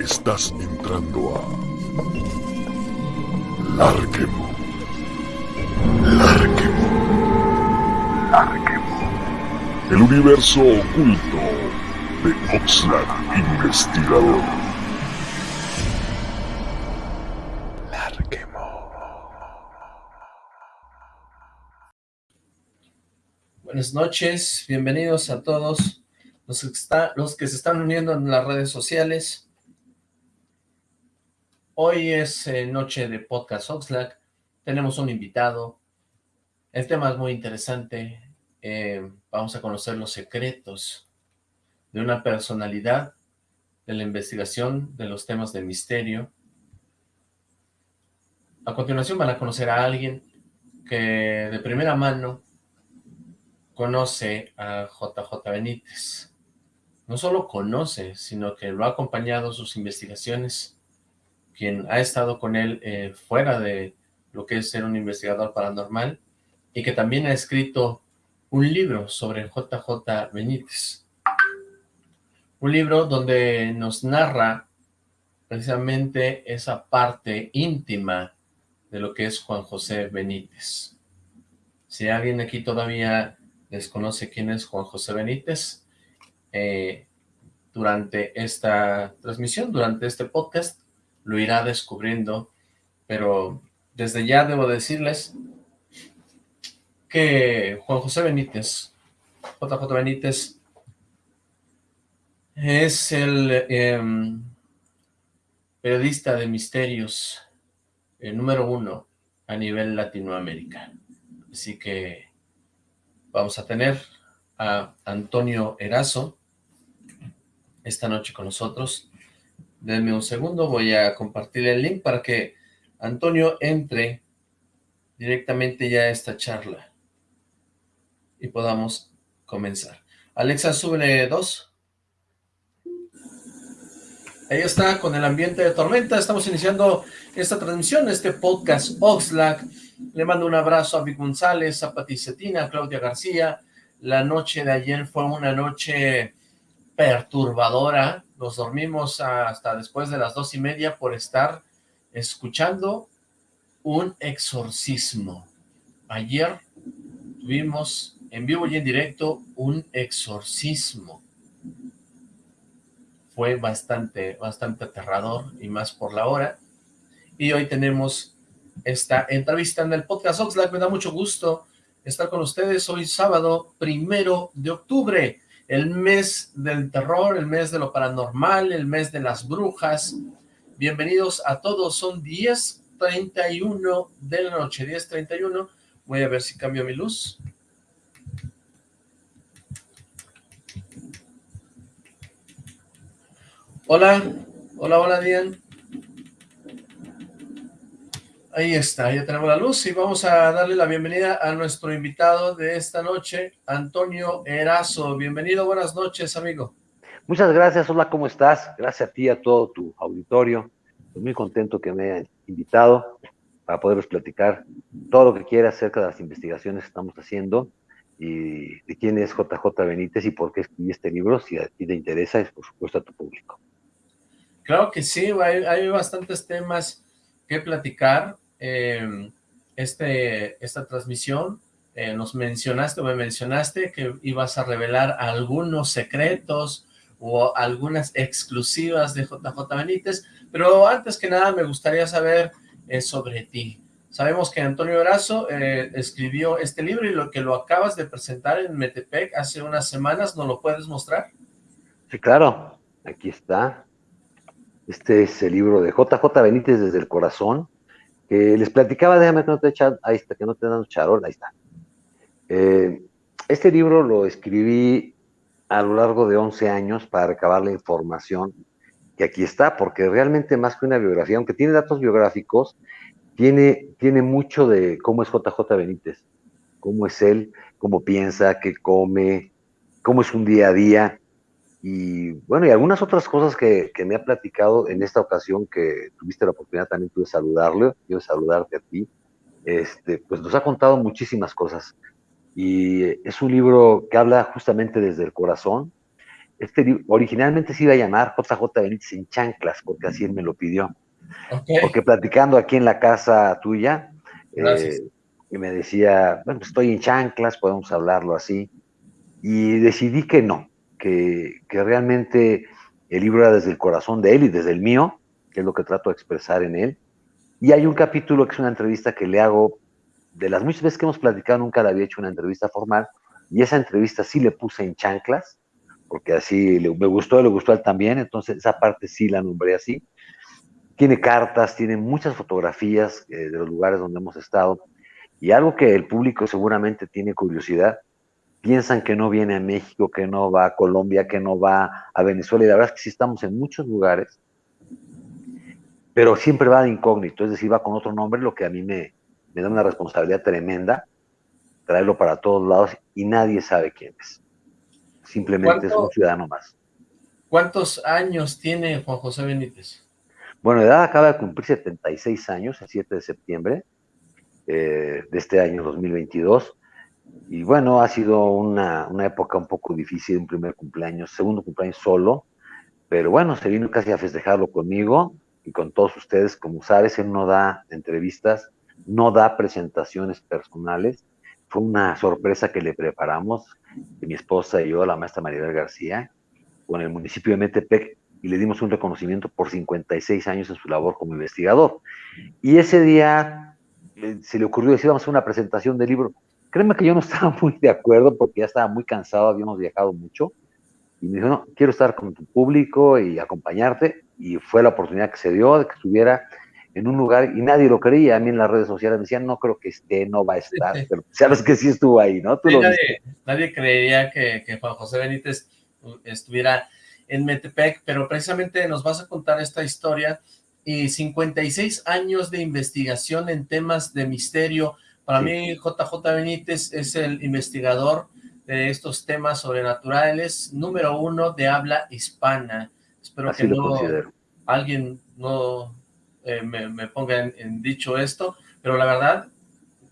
Estás entrando a Larquemo. Larquemo. Larquemo. El universo oculto de Oxlack Investigador. Larquemo. Buenas noches, bienvenidos a todos los que, está, los que se están uniendo en las redes sociales. Hoy es eh, noche de Podcast Oxlack, tenemos un invitado, el tema es muy interesante, eh, vamos a conocer los secretos de una personalidad de la investigación de los temas de misterio. A continuación van a conocer a alguien que de primera mano conoce a JJ Benítez. No solo conoce, sino que lo ha acompañado sus investigaciones quien ha estado con él eh, fuera de lo que es ser un investigador paranormal, y que también ha escrito un libro sobre JJ Benítez. Un libro donde nos narra precisamente esa parte íntima de lo que es Juan José Benítez. Si alguien aquí todavía desconoce quién es Juan José Benítez, eh, durante esta transmisión, durante este podcast, lo irá descubriendo, pero desde ya debo decirles que Juan José Benítez, JJ Benítez, es el em, periodista de misterios el número uno a nivel Latinoamérica. Así que vamos a tener a Antonio Erazo esta noche con nosotros. Denme un segundo, voy a compartir el link para que Antonio entre directamente ya a esta charla y podamos comenzar. Alexa, súbele dos. Ahí está, con el ambiente de tormenta, estamos iniciando esta transmisión, este podcast Oxlack. Le mando un abrazo a Vic González, a Pati Cetina, a Claudia García. La noche de ayer fue una noche perturbadora, nos dormimos hasta después de las dos y media por estar escuchando un exorcismo. Ayer tuvimos en vivo y en directo un exorcismo. Fue bastante, bastante aterrador y más por la hora. Y hoy tenemos esta entrevista en el podcast Oxlack. Me da mucho gusto estar con ustedes hoy sábado primero de octubre el mes del terror, el mes de lo paranormal, el mes de las brujas. Bienvenidos a todos, son 10.31 de la noche, 10.31. Voy a ver si cambio mi luz. Hola, hola, hola, Dian. Ahí está, ya tenemos la luz y vamos a darle la bienvenida a nuestro invitado de esta noche, Antonio Erazo. Bienvenido, buenas noches, amigo. Muchas gracias, hola, ¿cómo estás? Gracias a ti, a todo tu auditorio. Estoy muy contento que me hayan invitado para poderos platicar todo lo que quiera acerca de las investigaciones que estamos haciendo y de quién es JJ Benítez y por qué escribí este libro, si a ti te interesa, es por supuesto a tu público. Claro que sí, hay, hay bastantes temas que platicar, eh, este, esta transmisión, eh, nos mencionaste o me mencionaste que ibas a revelar algunos secretos o algunas exclusivas de JJ Benítez, pero antes que nada me gustaría saber eh, sobre ti. Sabemos que Antonio Brazo escribió este libro y lo que lo acabas de presentar en Metepec hace unas semanas, ¿nos lo puedes mostrar? Sí, claro, aquí está. Este es el libro de JJ Benítez desde el corazón, que les platicaba, déjame que no te echan, ahí está, que no te dan charol, ahí está. Eh, este libro lo escribí a lo largo de 11 años para recabar la información que aquí está, porque realmente más que una biografía, aunque tiene datos biográficos, tiene, tiene mucho de cómo es JJ Benítez, cómo es él, cómo piensa, qué come, cómo es un día a día, y bueno, y algunas otras cosas que, que, me ha platicado en esta ocasión que tuviste la oportunidad también tú de saludarle, yo de saludarte a ti, este, pues nos ha contado muchísimas cosas. Y es un libro que habla justamente desde el corazón este originalmente se iba a llamar JJ Benítez en chanclas, porque así él me lo pidió. Porque platicando aquí en la casa tuya, eh, y me decía, bueno, estoy en chanclas, podemos hablarlo así. Y decidí que no, que, realmente el libro era desde el corazón de él y desde el mío, que es lo que trato de expresar en él. Y hay un capítulo que es una entrevista que le hago, de las muchas veces que hemos platicado, nunca le había hecho una entrevista formal, y esa entrevista sí le puse en chanclas, porque así me gustó, le gustó a él también, entonces esa parte sí la nombré así. Tiene cartas, tiene muchas fotografías eh, de los lugares donde hemos estado, y algo que el público seguramente tiene curiosidad, piensan que no viene a México, que no va a Colombia, que no va a Venezuela, y la verdad es que sí estamos en muchos lugares, pero siempre va de incógnito, es decir, va con otro nombre, lo que a mí me, me da una responsabilidad tremenda, traerlo para todos lados, y nadie sabe quién es. Simplemente es un ciudadano más. ¿Cuántos años tiene Juan José Benítez? Bueno, edad acaba de cumplir 76 años, el 7 de septiembre eh, de este año 2022. Y bueno, ha sido una, una, época un poco difícil, un primer cumpleaños, segundo cumpleaños solo, pero bueno, se vino casi a festejarlo conmigo y con todos ustedes. Como sabes, él no da entrevistas, no da presentaciones personales. Fue una sorpresa que le preparamos, mi esposa y yo, la maestra Maribel García, con el municipio de Metepec, y le dimos un reconocimiento por 56 años en su labor como investigador. Y ese día eh, se le ocurrió decir, vamos a hacer una presentación del libro. Créeme que yo no estaba muy de acuerdo porque ya estaba muy cansado, habíamos viajado mucho. Y me dijo, no, quiero estar con tu público y acompañarte. Y fue la oportunidad que se dio de que estuviera en un lugar y nadie lo creía. A mí en las redes sociales me decían, no creo que esté, no va a estar, pero sabes que sí estuvo ahí, ¿no? nadie, creería que, que Juan José Benítez estuviera en Metepec, pero precisamente nos vas a contar esta historia y 56 años de investigación en temas de misterio. Para mí, JJ Benítez es el investigador de estos temas sobrenaturales, número uno de habla hispana. Espero que no, alguien no eh, me, ponga en, dicho esto, pero la verdad,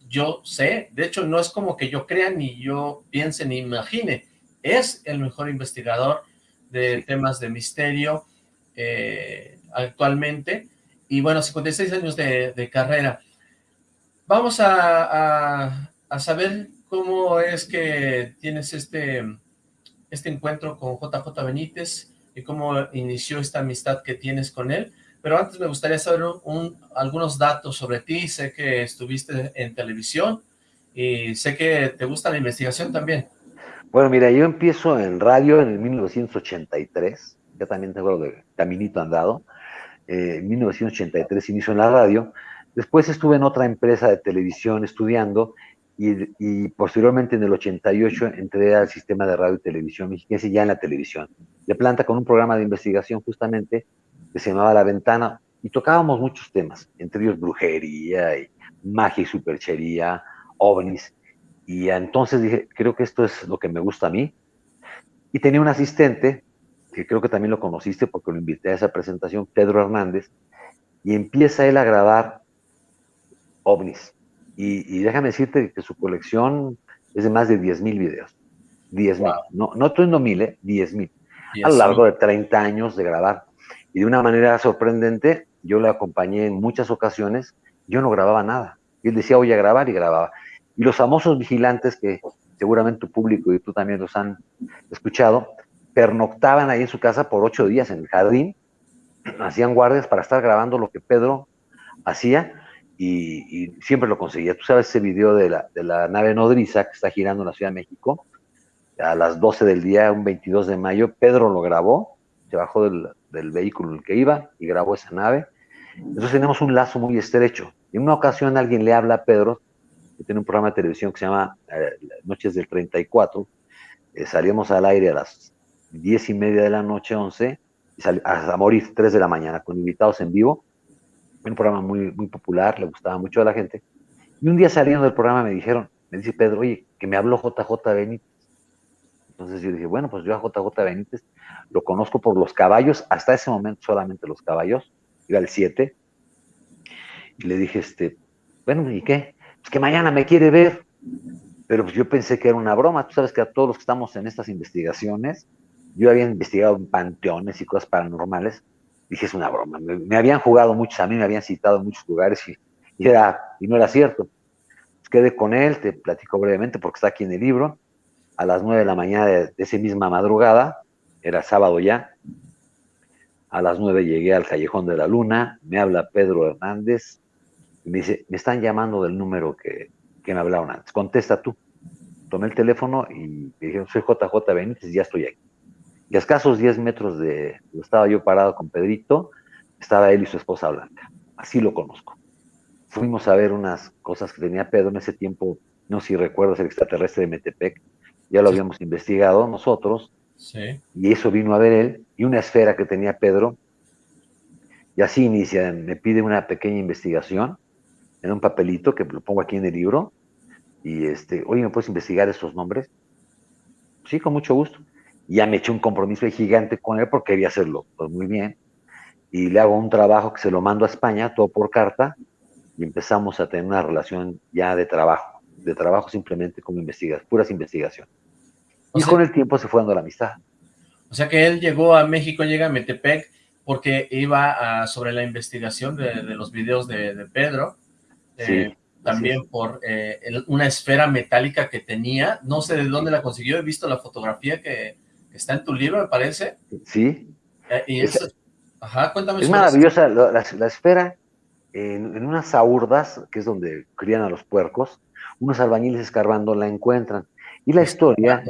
yo sé, de hecho no es como que yo crea, ni yo piense, ni imagine, es el mejor investigador de temas de misterio eh, actualmente, y bueno, 56 años de, carrera. Vamos a, a, saber cómo es que tienes este, este encuentro con JJ Benítez y cómo inició esta amistad que tienes con él, pero antes me gustaría saber un, algunos datos sobre ti, sé que estuviste en televisión y sé que te gusta la investigación también. Bueno, mira, yo empiezo en radio en el 1983, ya también tengo de caminito andado, eh, en 1983 inicio en la radio, después estuve en otra empresa de televisión estudiando y, posteriormente en el 88 entré al sistema de radio y televisión mexicana, ya en la televisión, de planta con un programa de investigación justamente que se llamaba La Ventana y tocábamos muchos temas, entre ellos brujería y magia y superchería, ovnis, y entonces dije, creo que esto es lo que me gusta a mí. Y tenía un asistente, que creo que también lo conociste porque lo invité a esa presentación, Pedro Hernández, y empieza él a grabar ovnis. Y, déjame decirte que su colección es de más de 10 mil videos. 10 mil. No, no estoy mil, ¿eh? 10 mil. A lo largo de 30 años de grabar. Y de una manera sorprendente, yo le acompañé en muchas ocasiones, yo no grababa nada. Y él decía, voy a grabar y grababa. Y los famosos vigilantes, que seguramente tu público y tú también los han escuchado, pernoctaban ahí en su casa por ocho días en el jardín, hacían guardias para estar grabando lo que Pedro hacía y, siempre lo conseguía. Tú sabes ese video de la, de la, nave nodriza que está girando en la Ciudad de México, a las 12 del día, un 22 de mayo, Pedro lo grabó, se bajó del, del vehículo en el que iba y grabó esa nave. Entonces tenemos un lazo muy estrecho. En una ocasión alguien le habla a Pedro que tiene un programa de televisión que se llama eh, Noches del 34. Eh, salíamos al aire a las diez y media de la noche, 11, y hasta morir 3 de la mañana, con invitados en vivo. Un programa muy, muy popular, le gustaba mucho a la gente. Y un día saliendo del programa me dijeron, me dice Pedro, oye, que me habló JJ Benítez. Entonces yo dije, bueno, pues yo a JJ Benítez lo conozco por los caballos, hasta ese momento solamente los caballos, iba el 7. Y le dije, este, bueno, ¿y qué? pues que mañana me quiere ver. Pero pues yo pensé que era una broma. Tú sabes que a todos los que estamos en estas investigaciones, yo había investigado en panteones y cosas paranormales, dije, es una broma. Me, habían jugado muchos, a mí me habían citado en muchos lugares y, era, y no era cierto. Pues quedé con él, te platico brevemente porque está aquí en el libro. A las nueve de la mañana de, de esa misma madrugada, era sábado ya, a las nueve llegué al Callejón de la Luna, me habla Pedro Hernández y me dice, me están llamando del número que, que me hablaron antes, contesta tú. Tomé el teléfono y me dijeron, soy JJ Benítez y ya estoy aquí. Y a escasos 10 metros de estaba yo parado con Pedrito, estaba él y su esposa Blanca. Así lo conozco. Fuimos a ver unas cosas que tenía Pedro en ese tiempo, no sé si recuerdas el extraterrestre de Metepec, ya lo habíamos investigado nosotros, y eso vino a ver él, y una esfera que tenía Pedro, y así inicia, me pide una pequeña investigación en un papelito que lo pongo aquí en el libro, y este, oye, ¿me puedes investigar esos nombres? Sí, con mucho gusto. Ya me eché un compromiso gigante con él porque quería hacerlo pues muy bien. Y le hago un trabajo que se lo mando a España, todo por carta, y empezamos a tener una relación ya de trabajo, de trabajo simplemente como investigación, puras investigaciones. Y con el tiempo se fue dando la amistad. O sea que él llegó a México, llega a Metepec, porque iba sobre la investigación de, los videos de, Pedro. Eh, también por eh, una esfera metálica que tenía. No sé de dónde la consiguió, he visto la fotografía que, está en tu libro, me parece. Sí. Eh, y es, ajá, cuéntame. Es maravillosa la, esfera en, en, unas aurdas, que es donde crían a los puercos, unos albañiles escarbando la encuentran. Y la historia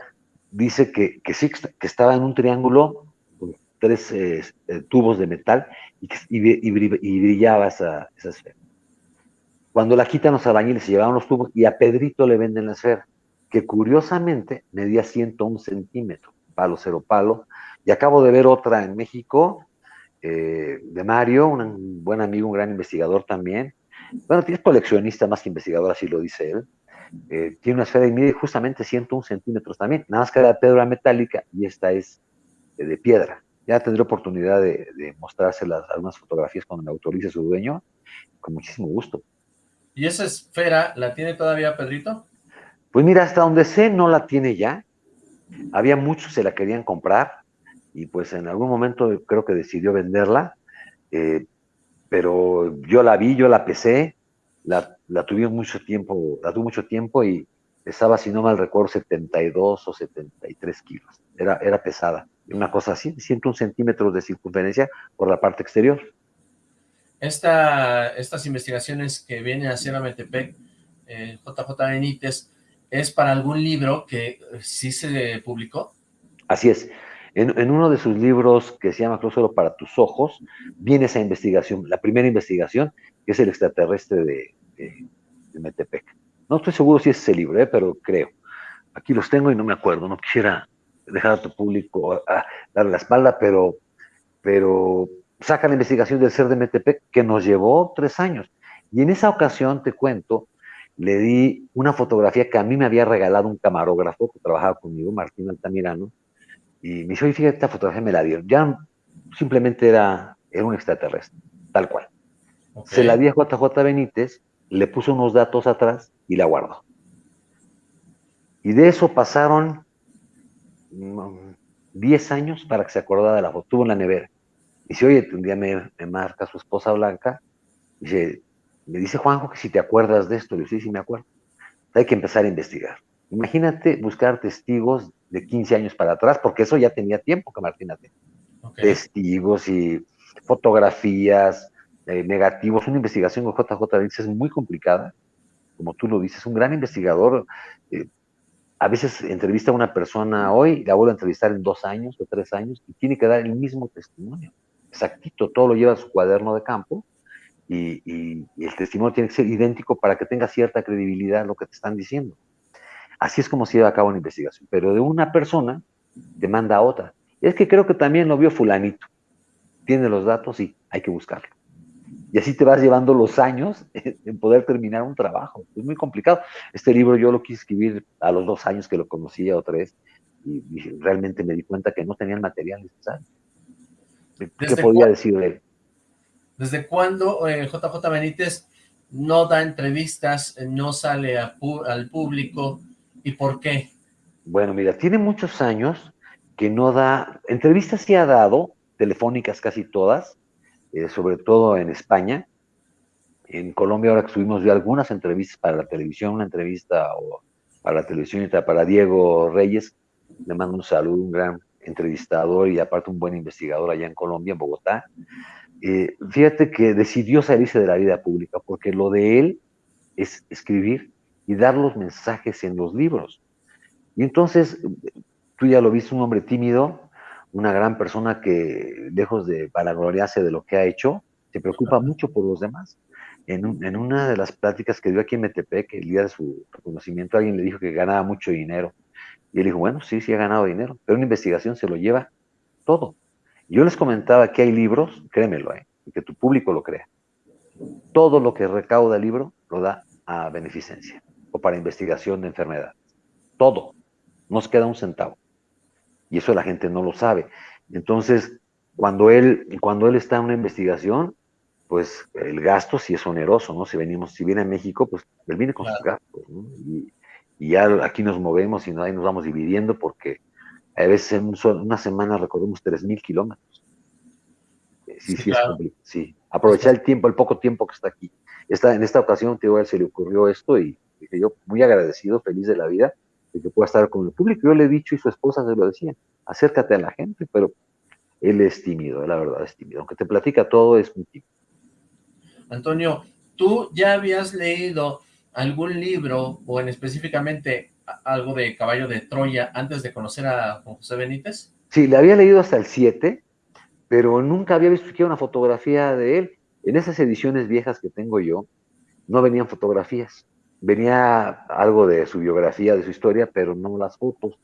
dice que, que sí, que estaba en un triángulo con tres eh, eh, tubos de metal y, brillaba esa, esa, esfera. Cuando la quitan los albañiles, se llevaban los tubos y a Pedrito le venden la esfera, que curiosamente medía 101 centímetros, palo cero palo. Y acabo de ver otra en México, eh, de Mario, un buen amigo, un gran investigador también. Bueno, es coleccionista más que investigador, así lo dice él eh, tiene una esfera y mide justamente 101 centímetros también, nada más que la piedra metálica y esta es eh, de piedra. Ya tendré oportunidad de, de mostrárselas algunas fotografías cuando me autorice su dueño, con muchísimo gusto. ¿Y esa esfera la tiene todavía Pedrito? Pues mira, hasta donde sé no la tiene ya. Había muchos que se la querían comprar y pues en algún momento creo que decidió venderla, eh, pero yo la vi, yo la pesé, la, la tuvimos mucho tiempo, la tuvo mucho tiempo y pesaba, si no mal recuerdo, 72 o 73 kilos. Era, era pesada. Una cosa así, 101 centímetros de circunferencia por la parte exterior. Esta, estas investigaciones que vienen a hacer a Metepec, eh, JJ Benítez, ¿es para algún libro que sí se publicó? Así es. En, uno de sus libros que se llama Creo solo para tus ojos, viene esa investigación, la primera investigación, que es el extraterrestre de, Metepec. No estoy seguro si es ese libro, ¿eh? pero creo. Aquí los tengo y no me acuerdo, no quisiera dejar a tu público a, darle la espalda, pero, pero saca la investigación del ser de Metepec que nos llevó tres años. Y en esa ocasión, te cuento, le di una fotografía que a mí me había regalado un camarógrafo que trabajaba conmigo, Martín Altamirano, y me dijo, oye, fíjate, esta fotografía me la dieron. Ya simplemente era, era un extraterrestre, tal cual. Se la di a JJ Benítez, le puso unos datos atrás y la guardó. Y de eso pasaron 10 mm, años para que se acordara de la foto. Tuvo en la nevera. Y dice, oye, un día me, marca su esposa Blanca, dice, me dice Juanjo que si te acuerdas de esto. Le dice, sí, sí me acuerdo. Hay que empezar a investigar. Imagínate buscar testigos de 15 años para atrás, porque eso ya tenía tiempo que Martina tenía. Testigos y fotografías, eh, negativos. Una investigación con JJ Benítez es muy complicada, como tú lo dices, un gran investigador. Eh, a veces entrevista a una persona hoy, la vuelve a entrevistar en dos años o tres años y tiene que dar el mismo testimonio. Exactito, todo lo lleva a su cuaderno de campo y, y, el testimonio tiene que ser idéntico para que tenga cierta credibilidad lo que te están diciendo. Así es como se lleva a cabo una investigación. Pero de una persona te manda a otra. Es que creo que también lo vio fulanito. Tiene los datos y hay que buscarlo. Y así te vas llevando los años en poder terminar un trabajo. Es muy complicado. Este libro yo lo quise escribir a los dos años que lo conocía otra vez y, realmente me di cuenta que no tenía el material necesario. ¿Qué podía decir de él? ¿Desde cuándo JJ eh, Benítez no da entrevistas, no sale al público y por qué? Bueno, mira, tiene muchos años que no da, entrevistas sí ha dado, telefónicas casi todas, eh, sobre todo en España. En Colombia ahora que subimos algunas entrevistas para la televisión, una entrevista para la televisión para Diego Reyes, le mando un saludo, un gran entrevistador y aparte un buen investigador allá en Colombia, en Bogotá. Eh, fíjate que decidió salirse de la vida pública porque lo de él es escribir y dar los mensajes en los libros. Y entonces, tú ya lo viste, un hombre tímido, una gran persona que, lejos de vanagloriarse de lo que ha hecho, se preocupa mucho por los demás. En, en, una de las pláticas que dio aquí en Metepec, el día de su reconocimiento, alguien le dijo que ganaba mucho dinero. Y él dijo, bueno, sí, sí ha ganado dinero, pero una investigación se lo lleva todo. Yo les comentaba que hay libros, créemelo, ¿eh? y que tu público lo crea. Todo lo que recauda el libro lo da a beneficencia o para investigación de enfermedades. Todo. Nos queda un centavo. Y eso la gente no lo sabe. Entonces, cuando él, cuando él está en una investigación, pues el gasto sí es oneroso, ¿no? Si venimos, si viene a México, pues él viene con sus gastos, ¿no? Y, y ya aquí nos movemos y ahí nos vamos dividiendo porque a veces en una semana recorremos 3.000 kilómetros. Eh, sí, sí, es sí. Aprovechar el tiempo, el poco tiempo que está aquí. Está, en esta ocasión, tío, a él se le ocurrió esto y dije yo, muy agradecido, feliz de la vida, de que pueda estar con el público. Yo le he dicho y su esposa se lo decía, acércate a la gente, pero él es tímido, la verdad es tímido. Aunque te platica todo, es muy tímido. Antonio, tú ya habías leído algún libro, o en específicamente algo de Caballo de Troya, antes de conocer a José Benítez? Sí, le había leído hasta el 7, pero nunca había visto siquiera una fotografía de él. En esas ediciones viejas que tengo yo, no venían fotografías. Venía algo de su biografía, de su historia, pero no las fotos.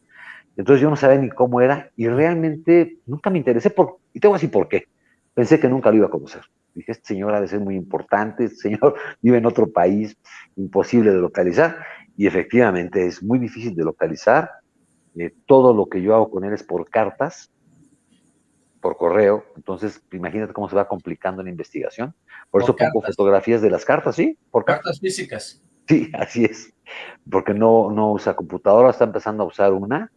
Entonces yo no sabía ni cómo era y realmente nunca me interesé por, y tengo así por qué. Pensé que nunca lo iba a conocer. Dije, este señor ha de ser muy importante, este señor vive en otro país, imposible de localizar, y efectivamente es muy difícil de localizar. Eh, todo lo que yo hago con él es por cartas, por correo, entonces imagínate cómo se va complicando la investigación. Por, eso pongo fotografías de las cartas, ¿sí? Por cartas físicas. Sí, así es, porque no, no usa computadora, está empezando a usar una,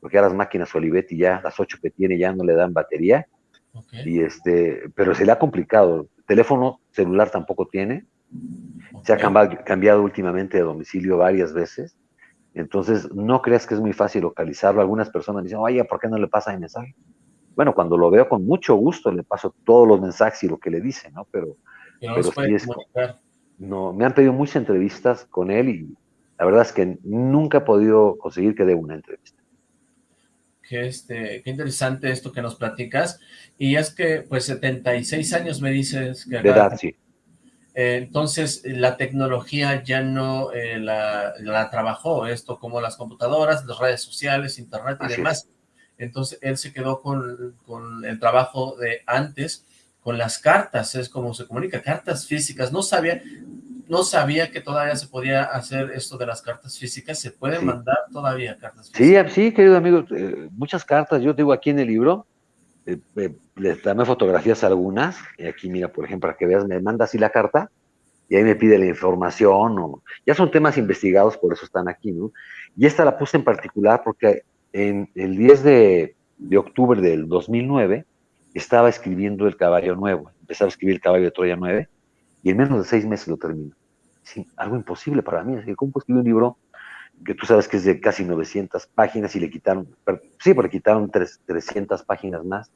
porque a las máquinas Olivetti ya, las ocho que tiene ya no le dan batería, y este, pero se le ha complicado. Teléfono celular tampoco tiene. Se ha cambiado, últimamente de domicilio varias veces. Entonces, no creas que es muy fácil localizarlo. Algunas personas dicen, oye, ¿por qué no le pasa el mensaje? Bueno, cuando lo veo con mucho gusto le paso todos los mensajes y lo que le dice, ¿no? Pero, no, me han pedido muchas entrevistas con él y la verdad es que nunca he podido conseguir que dé una entrevista qué, este, qué interesante esto que nos platicas. Y es que, pues, 76 años me dices que... De edad, sí. Eh, entonces, la tecnología ya no eh, la, trabajó, esto como las computadoras, las redes sociales, internet y demás. Entonces, él se quedó con, con el trabajo de antes, con las cartas, es como se comunica, cartas físicas. No sabía, no sabía que todavía se podía hacer esto de las cartas físicas. ¿Se pueden mandar todavía cartas físicas? Sí, sí, querido amigo, eh, muchas cartas. Yo digo aquí en el libro, eh, eh, les dame fotografías algunas, y aquí mira, por ejemplo, para que veas, me manda así la carta, y ahí me pide la información, o, ya son temas investigados, por eso están aquí, ¿no? Y esta la puse en particular porque en el 10 de, octubre del 2009 estaba escribiendo El Caballo Nuevo, empezaba a escribir El Caballo de Troya 9, y en menos de seis meses lo termino algo imposible para mí. Que, ¿cómo escribir un libro que tú sabes que es de casi 900 páginas y le quitaron, sí, porque quitaron 300 páginas más?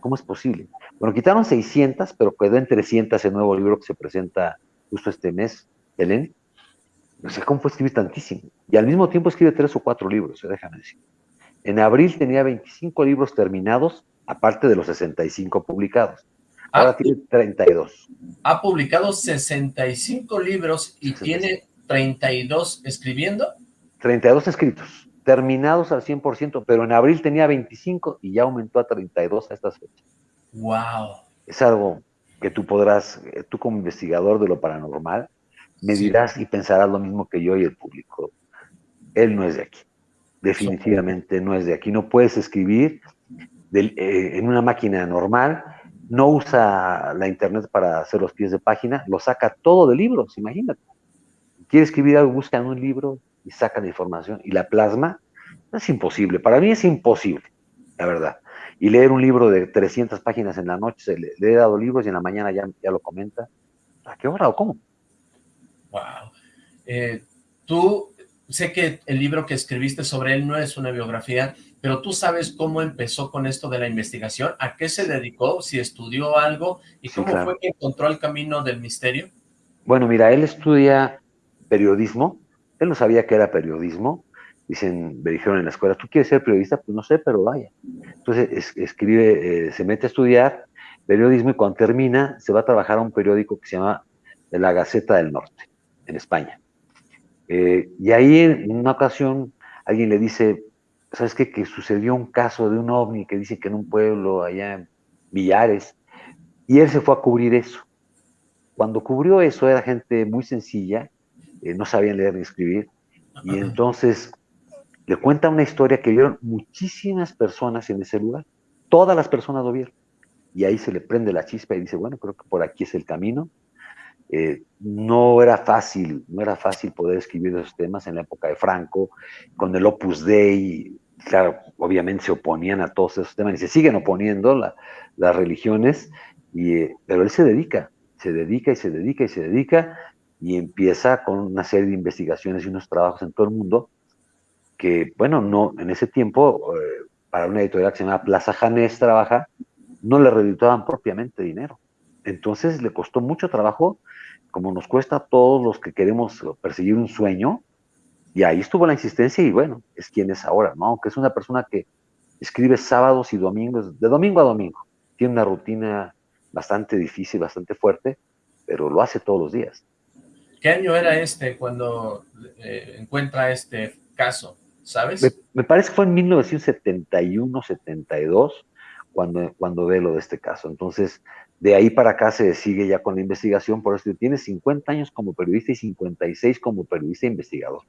¿Cómo es posible? Bueno, quitaron 600, pero quedó en 300 el nuevo libro que se presenta justo este mes, Belén. No sé cómo fue escribir tantísimo. Y al mismo tiempo escribe tres o cuatro libros, eh, déjame decir. En abril tenía 25 libros terminados, aparte de los 65 publicados. Ahora ah, tiene 32. Ha publicado 65 libros y tiene 32 escribiendo. 32 escritos, terminados al 100%, pero en abril tenía 25 y ya aumentó a 32 a estas fechas. ¡Wow! Es algo que tú podrás, eh, tú como investigador de lo paranormal, me dirás y pensarás lo mismo que yo y el público. Él no es de aquí. Definitivamente no es de aquí. No puedes escribir eh, en una máquina normal no usa la internet para hacer los pies de página, lo saca todo de libros, imagínate. Quiere escribir algo, busca en un libro y saca la información y la plasma. Es imposible, para mí es imposible. la verdad. Y leer un libro de 300 páginas en la noche, le, le he dado libros y en la mañana ya, ya lo comenta. ¿A qué hora o cómo? Wow. Eh, tú, sé que el libro que escribiste sobre él no es una biografía, pero tú sabes cómo empezó con esto de la investigación, a qué se dedicó, si estudió algo, y cómo fue que encontró el camino del misterio. Bueno, mira, él estudia periodismo, él no sabía que era periodismo, dicen, me dijeron en la escuela, ¿tú quieres ser periodista? Pues no sé, pero vaya. Entonces escribe, eh, se mete a estudiar periodismo y cuando termina se va a trabajar a un periódico que se llama La Gaceta del Norte, en España. Eh, y ahí en una ocasión alguien le dice, ¿sabes qué? Que sucedió un caso de un ovni que dice que en un pueblo allá en Villares, y él se fue a cubrir eso. Cuando cubrió eso era gente muy sencilla, eh, no sabían leer ni escribir, y entonces le cuenta una historia que vieron muchísimas personas en ese lugar. Todas las personas lo vieron. Y ahí se le prende la chispa y dice, bueno, creo que por aquí es el camino. Eh, no era fácil, no era fácil poder escribir esos temas en la época de Franco, con el Opus Dei, claro, obviamente se oponían a todos esos temas y se siguen oponiendo las religiones, y, eh, pero él se dedica, se dedica y se dedica y se dedica y empieza con una serie de investigaciones y unos trabajos en todo el mundo que, bueno, no, en ese tiempo, eh, para una editorial que se llama Plaza Janés trabaja, no le redituaban propiamente dinero. Entonces le costó mucho trabajo, como nos cuesta a todos los que queremos perseguir un sueño, y ahí estuvo la insistencia y bueno, es quien es ahora, ¿no? Aunque es una persona que escribe sábados y domingos, de domingo a domingo. Tiene una rutina bastante difícil, bastante fuerte, pero lo hace todos los días. ¿Qué año era este cuando eh, encuentra este caso? ¿sabes? Me, parece que fue en 1971, 72, cuando, cuando ve lo de este caso. Entonces, de ahí para acá se sigue ya con la investigación, por eso tiene 50 años como periodista y 56 como periodista e investigador.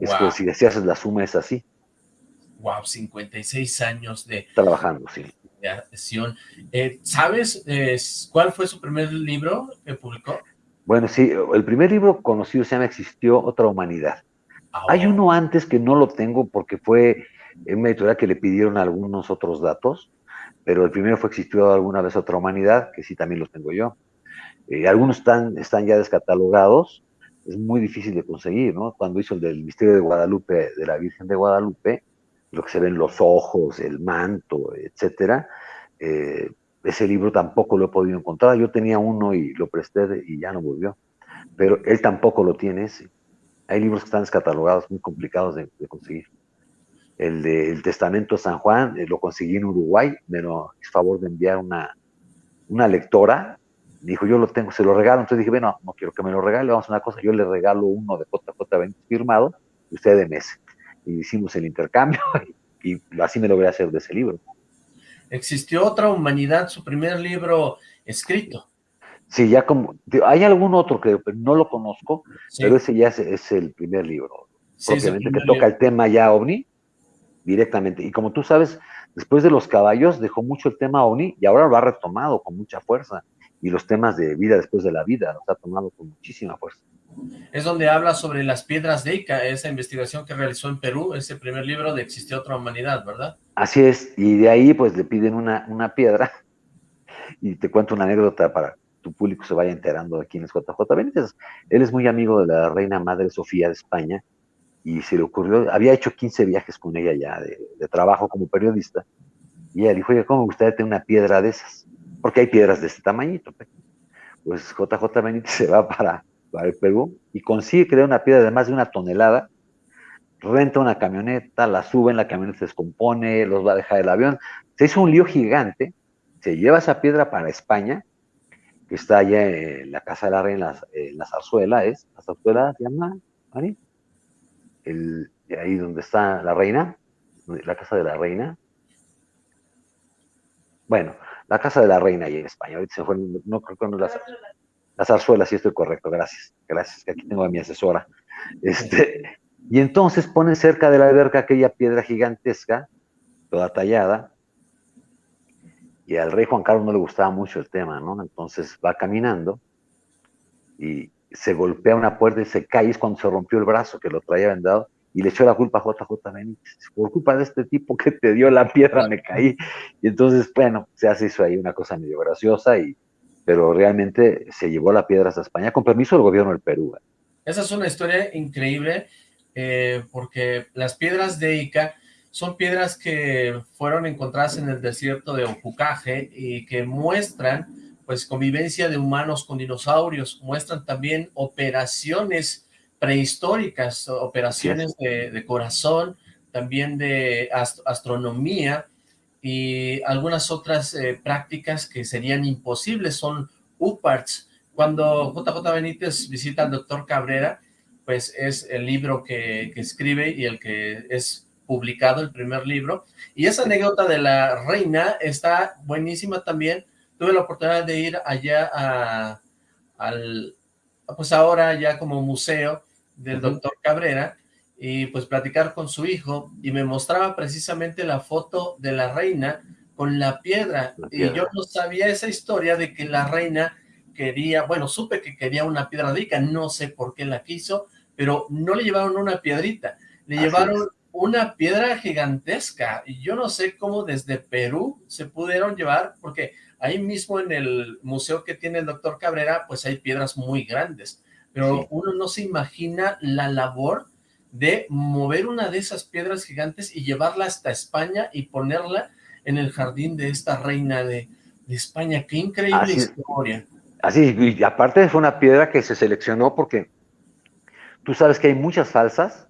Es que si decías la suma es así. Wow, 56 años de... Trabajando, sí. Eh, ¿Sabes cuál fue su primer libro que publicó? Bueno, sí, el primer libro conocido se llama Existió otra humanidad. Hay uno antes que no lo tengo porque fue en una editorial que le pidieron algunos otros datos, pero el primero fue existió alguna vez otra humanidad, que sí también los tengo yo. Eh, algunos están, están ya descatalogados, es muy difícil de conseguir, ¿no? Cuando hizo el del misterio de Guadalupe, de la Virgen de Guadalupe, lo que se ven los ojos, el manto, etcétera, eh, ese libro tampoco lo he podido encontrar. Yo tenía uno y lo presté y ya no volvió. Pero él tampoco lo tiene ese. Hay libros que están descatalogados, muy complicados de, conseguir. El del Testamento de San Juan eh, lo conseguí en Uruguay, me lo hizo favor de enviar una, una lectora. Dijo, yo lo tengo, se lo regalo. Entonces dije, bueno, no quiero que me lo regale, vamos a una cosa, yo le regalo uno de JJ Benítez firmado y usted de mes. Y hicimos el intercambio y, así me logré hacer de ese libro. Existió otra humanidad, su primer libro escrito. Sí, ya como, hay algún otro que no lo conozco, pero ese ya es, el primer libro, propiamente, que toca el tema ya ovni, directamente. Y como tú sabes, después de los caballos dejó mucho el tema ovni y ahora lo ha retomado con mucha fuerza. Y los temas de vida después de la vida los ha tomado con muchísima fuerza. Es donde habla sobre las piedras de Ica, esa investigación que realizó en Perú, ese primer libro de Existió otra humanidad, ¿verdad? Así es, y de ahí pues le piden una, una piedra, y te cuento una anécdota para tu público se vaya enterando de quién es JJ Benítez. Él es muy amigo de la reina madre Sofía de España y se le ocurrió, había hecho 15 viajes con ella ya de, trabajo como periodista y ella dijo, oye, ¿cómo me gustaría tener una piedra de esas? Porque hay piedras de este tamañito. Pues JJ Benítez se va para, para el Perú y consigue crear una piedra de más de una tonelada, renta una camioneta, la sube en la camioneta se descompone, los va a dejar el avión. Se hizo un lío gigante, se lleva esa piedra para España que está allá en la Casa de la Reina, en la, zarzuela, ¿es? ¿La zarzuela se llama, Mari? El, ahí donde está la reina, la Casa de la Reina. Bueno, la Casa de la Reina ahí en España, ahorita se fue, no creo que no la, la zarzuela, sí estoy correcto, gracias, gracias, que aquí tengo a mi asesora. Este, y entonces ponen cerca de la alberca aquella piedra gigantesca, toda tallada, y al rey Juan Carlos no le gustaba mucho el tema, ¿no? Entonces va caminando y se golpea una puerta y se cae, es cuando se rompió el brazo que lo traía vendado y le echó la culpa a JJ Benítez. Por culpa de este tipo que te dio la piedra me caí. Y entonces, bueno, se hace eso ahí una cosa medio graciosa, y, pero realmente se llevó la piedra hasta España con permiso del gobierno del Perú. Esa es una historia increíble, eh, porque las piedras de Ica son piedras que fueron encontradas en el desierto de Opucaje y que muestran pues convivencia de humanos con dinosaurios, muestran también operaciones prehistóricas, operaciones de, corazón, también de astronomía y algunas otras eh, prácticas que serían imposibles, son UPARTS, cuando JJ Benítez visita al doctor Cabrera, pues es el libro que, escribe y el que es publicado, el primer libro. Y esa anécdota de la reina está buenísima también. Tuve la oportunidad de ir allá a, al, pues ahora ya como museo del doctor Cabrera, y pues platicar con su hijo, y me mostraba precisamente la foto de la reina con la piedra, y yo no sabía esa historia de que la reina quería, bueno, supe que quería una piedra rica, no sé por qué la quiso, pero no le llevaron una piedrita, le llevaron una piedra gigantesca, y yo no sé cómo desde Perú se pudieron llevar, porque ahí mismo en el museo que tiene el doctor Cabrera, pues hay piedras muy grandes, pero uno no se imagina la labor de mover una de esas piedras gigantes y llevarla hasta España y ponerla en el jardín de esta reina de, España. ¡Qué increíble historia! Así, y aparte fue una piedra que se seleccionó porque tú sabes que hay muchas falsas,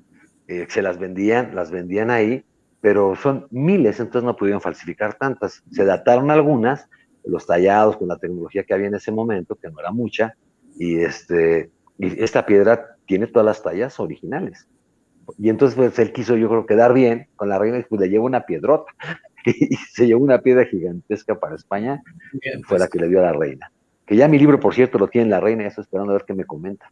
eh, se las vendían, las vendían ahí, pero son miles, entonces no pudieron falsificar tantas. Se dataron algunas, los tallados con la tecnología que había en ese momento, que no era mucha, y, este, y esta piedra tiene todas las tallas originales. Y entonces pues él quiso yo creo quedar bien con la reina y pues le llevó una piedrota. y se llevó una piedra gigantesca para España, fue la que le dio a la reina. Que ya mi libro, por cierto, lo tiene la reina, ya estoy esperando a ver qué me comenta.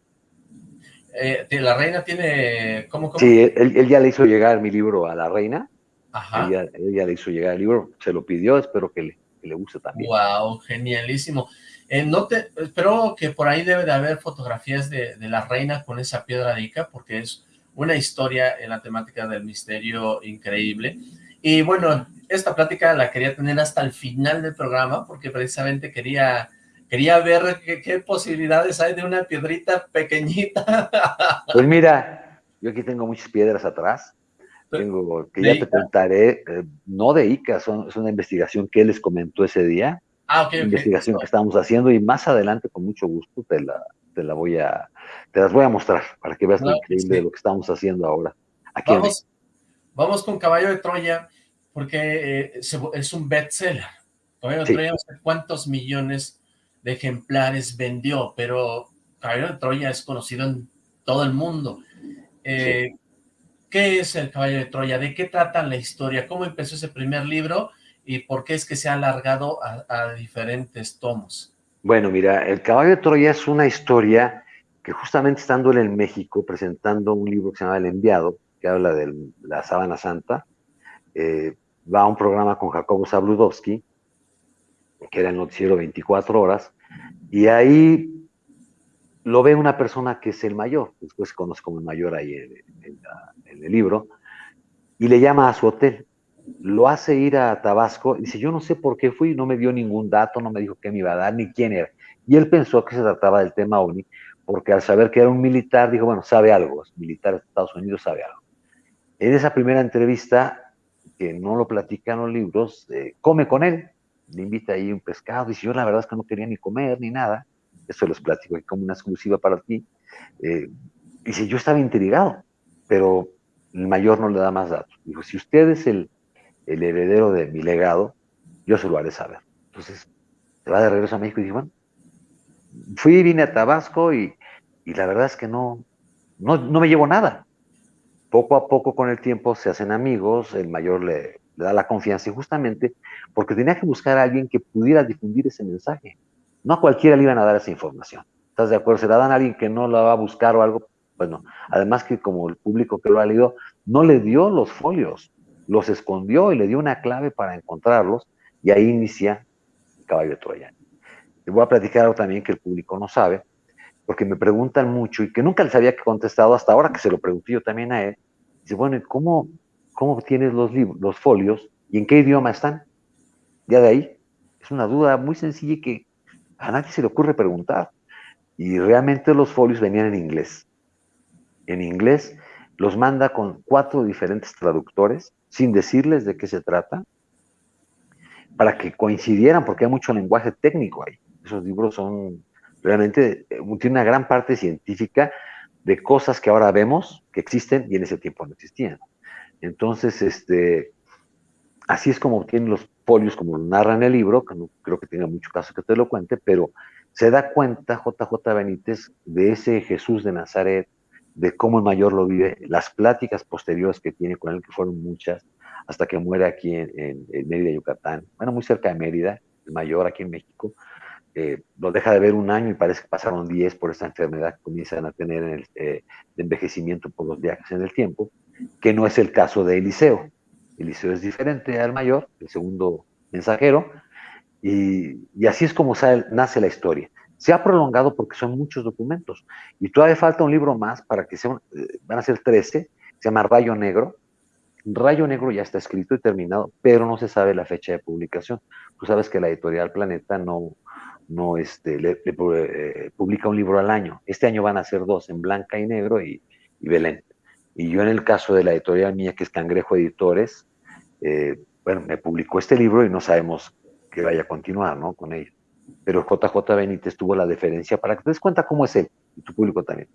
Eh, la reina tiene... ¿cómo, Sí, él, ya le hizo llegar mi libro a la reina. Ajá. Ella, ya le hizo llegar el libro, se lo pidió, espero que le, que le guste también. Wow, genialísimo. Eh, no te, espero que por ahí debe de haber fotografías de, de, la reina con esa piedra de Ica, porque es una historia en la temática del misterio increíble. Y bueno, esta plática la quería tener hasta el final del programa, porque precisamente quería Quería ver qué, posibilidades hay de una piedrita pequeñita. Pues mira, yo aquí tengo muchas piedras atrás. Tengo, que ya te contaré, eh, no de ICA, son, es una investigación que les comentó ese día. Ah, ok, Investigación que estamos haciendo y más adelante, con mucho gusto, te la, te la voy a, te las voy a mostrar para que veas lo increíble de lo que estamos haciendo ahora. Aquí vamos, vamos con Caballo de Troya, porque eh, es un bestseller. Caballo de Troya, no sé cuántos millones de ejemplares vendió, pero Caballo de Troya es conocido en todo el mundo. Eh, ¿Qué es el Caballo de Troya? ¿De qué trata la historia? ¿Cómo empezó ese primer libro? ¿Y por qué es que se ha alargado a, diferentes tomos? Bueno, mira, el Caballo de Troya es una historia que justamente estando él en México presentando un libro que se llama El Enviado, que habla de la Sábana Santa, eh, va a un programa con Jacobo Zabludowski, que era el noticiero 24 horas, y ahí lo ve una persona que es el mayor, después se conoce como el mayor ahí en, el libro, y le llama a su hotel. Lo hace ir a Tabasco, dice, yo no sé por qué fui, no me dio ningún dato, no me dijo qué me iba a dar, ni quién era. Y él pensó que se trataba del tema ONI, porque al saber que era un militar, dijo, bueno, sabe algo, es militar de Estados Unidos, sabe algo. En esa primera entrevista, que no lo platican los libros, eh, come con él, le invita ahí un pescado, dice, yo la verdad es que no quería ni comer ni nada, eso les platico como una exclusiva para ti, eh, dice, yo estaba intrigado, pero el mayor no le da más datos. Dijo, si usted es el, el heredero de mi legado, yo se lo haré saber. Entonces, se va de regreso a México y dice, bueno, fui, vine a Tabasco y, y la verdad es que no, no, no, me llevo nada. Poco a poco con el tiempo se hacen amigos, el mayor le, le da la confianza y justamente porque tenía que buscar a alguien que pudiera difundir ese mensaje. No a cualquiera le iban a dar esa información. ¿Estás de acuerdo? Se la dan a alguien que no la va a buscar o algo. Bueno, además que como el público que lo ha leído no le dio los folios, los escondió y le dio una clave para encontrarlos y ahí inicia el caballo de Troya. Le voy a platicar algo también que el público no sabe, porque me preguntan mucho y que nunca les había contestado hasta ahora que se lo pregunté yo también a él, Dice, bueno, ¿cómo, cómo tienes los, los folios y en qué idioma están? Ya de ahí, es una duda muy sencilla que a nadie se le ocurre preguntar. Y realmente los folios venían en inglés. En inglés los manda con cuatro diferentes traductores, sin decirles de qué se trata, para que coincidieran, porque hay mucho lenguaje técnico ahí. Esos libros son realmente, eh, tiene una gran parte científica de cosas que ahora vemos que existen y en ese tiempo no existían. Entonces, este, así es como obtienen los folios, como lo narra en el libro, que no creo que tenga mucho caso que te lo cuente, pero se da cuenta JJ Benítez de ese Jesús de Nazaret, de cómo el mayor lo vive, las pláticas posteriores que tiene con él, que fueron muchas, hasta que muere aquí en, Mérida, Yucatán, bueno, muy cerca de Mérida, el mayor aquí en México, eh, lo deja de ver un año y parece que pasaron 10 por esta enfermedad que comienzan a tener en el, eh, de envejecimiento por los viajes en el tiempo, que no es el caso de Eliseo. Eliseo es diferente al mayor, el segundo mensajero, y, y así es como sale, nace la historia. Se ha prolongado porque son muchos documentos, y todavía falta un libro más para que sean, eh, van a ser 13, se llama Rayo Negro, Rayo Negro ya está escrito y terminado, pero no se sabe la fecha de publicación. Tú sabes que la editorial Planeta no, no este, eh, publica un libro al año. Este año van a ser dos, en Blanca y Negro y, Belén. Y yo en el caso de la editorial mía, que es Cangrejo Editores, eh, bueno, me publicó este libro y no sabemos que vaya a continuar, ¿no? Con ello. Pero JJ Benítez tuvo la deferencia para que te des cuenta cómo es él, y tu público también.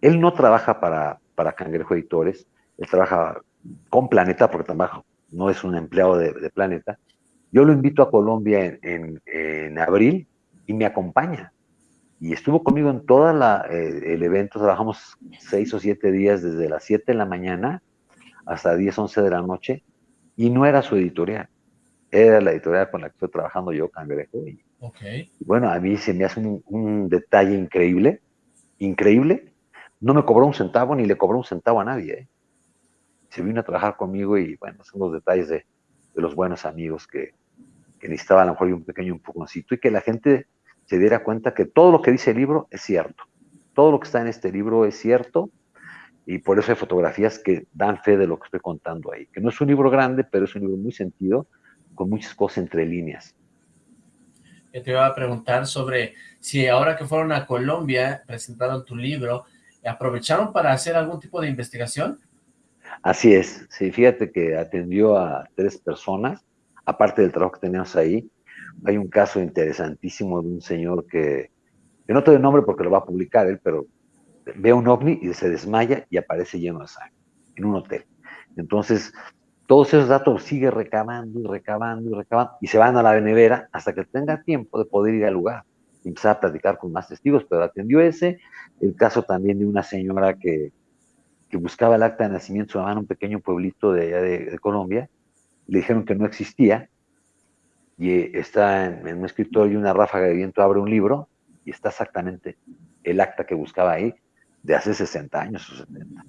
Él no trabaja para, para Cangrejo Editores, él trabaja con Planeta, porque trabaja, no es un empleado de, Planeta. Yo lo invito a Colombia en, en, abril y me acompaña. Y estuvo conmigo en todo eh, el evento, trabajamos seis o siete días desde las siete de la mañana hasta 10, 11 de la noche, y no era su editorial, era la editorial con la que estoy trabajando yo, Cangrejo. Y, bueno, a mí se me hace un, un, detalle increíble, increíble. No me cobró un centavo ni le cobró un centavo a nadie. ¿eh? se vino a trabajar conmigo y bueno, son los detalles de, los buenos amigos que, que necesitaba a lo mejor un pequeño empujoncito y que la gente se diera cuenta que todo lo que dice el libro es cierto. Todo lo que está en este libro es cierto y por eso hay fotografías que dan fe de lo que estoy contando ahí. Que no es un libro grande, pero es un libro muy sentido, con muchas cosas entre líneas. Yo te iba a preguntar sobre si ahora que fueron a Colombia, presentaron tu libro, ¿aprovecharon para hacer algún tipo de investigación? Así es, sí, fíjate que atendió a tres personas, aparte del trabajo que teníamos ahí. Hay un caso interesantísimo de un señor que, que no te doy nombre porque lo va a publicar él, pero ve un ovni y se desmaya y aparece lleno de sangre en un hotel. Entonces, todos esos datos sigue recabando y recabando y recabando y se van a la nevera hasta que tenga tiempo de poder ir al lugar y empezar a platicar con más testigos, pero atendió ese, el caso también de una señora que que buscaba el acta de nacimiento su mamá en un pequeño pueblito de allá de, Colombia, le dijeron que no existía, y eh, está en, un escritorio y una ráfaga de viento abre un libro, y está exactamente el acta que buscaba ahí de hace 60 años o 70.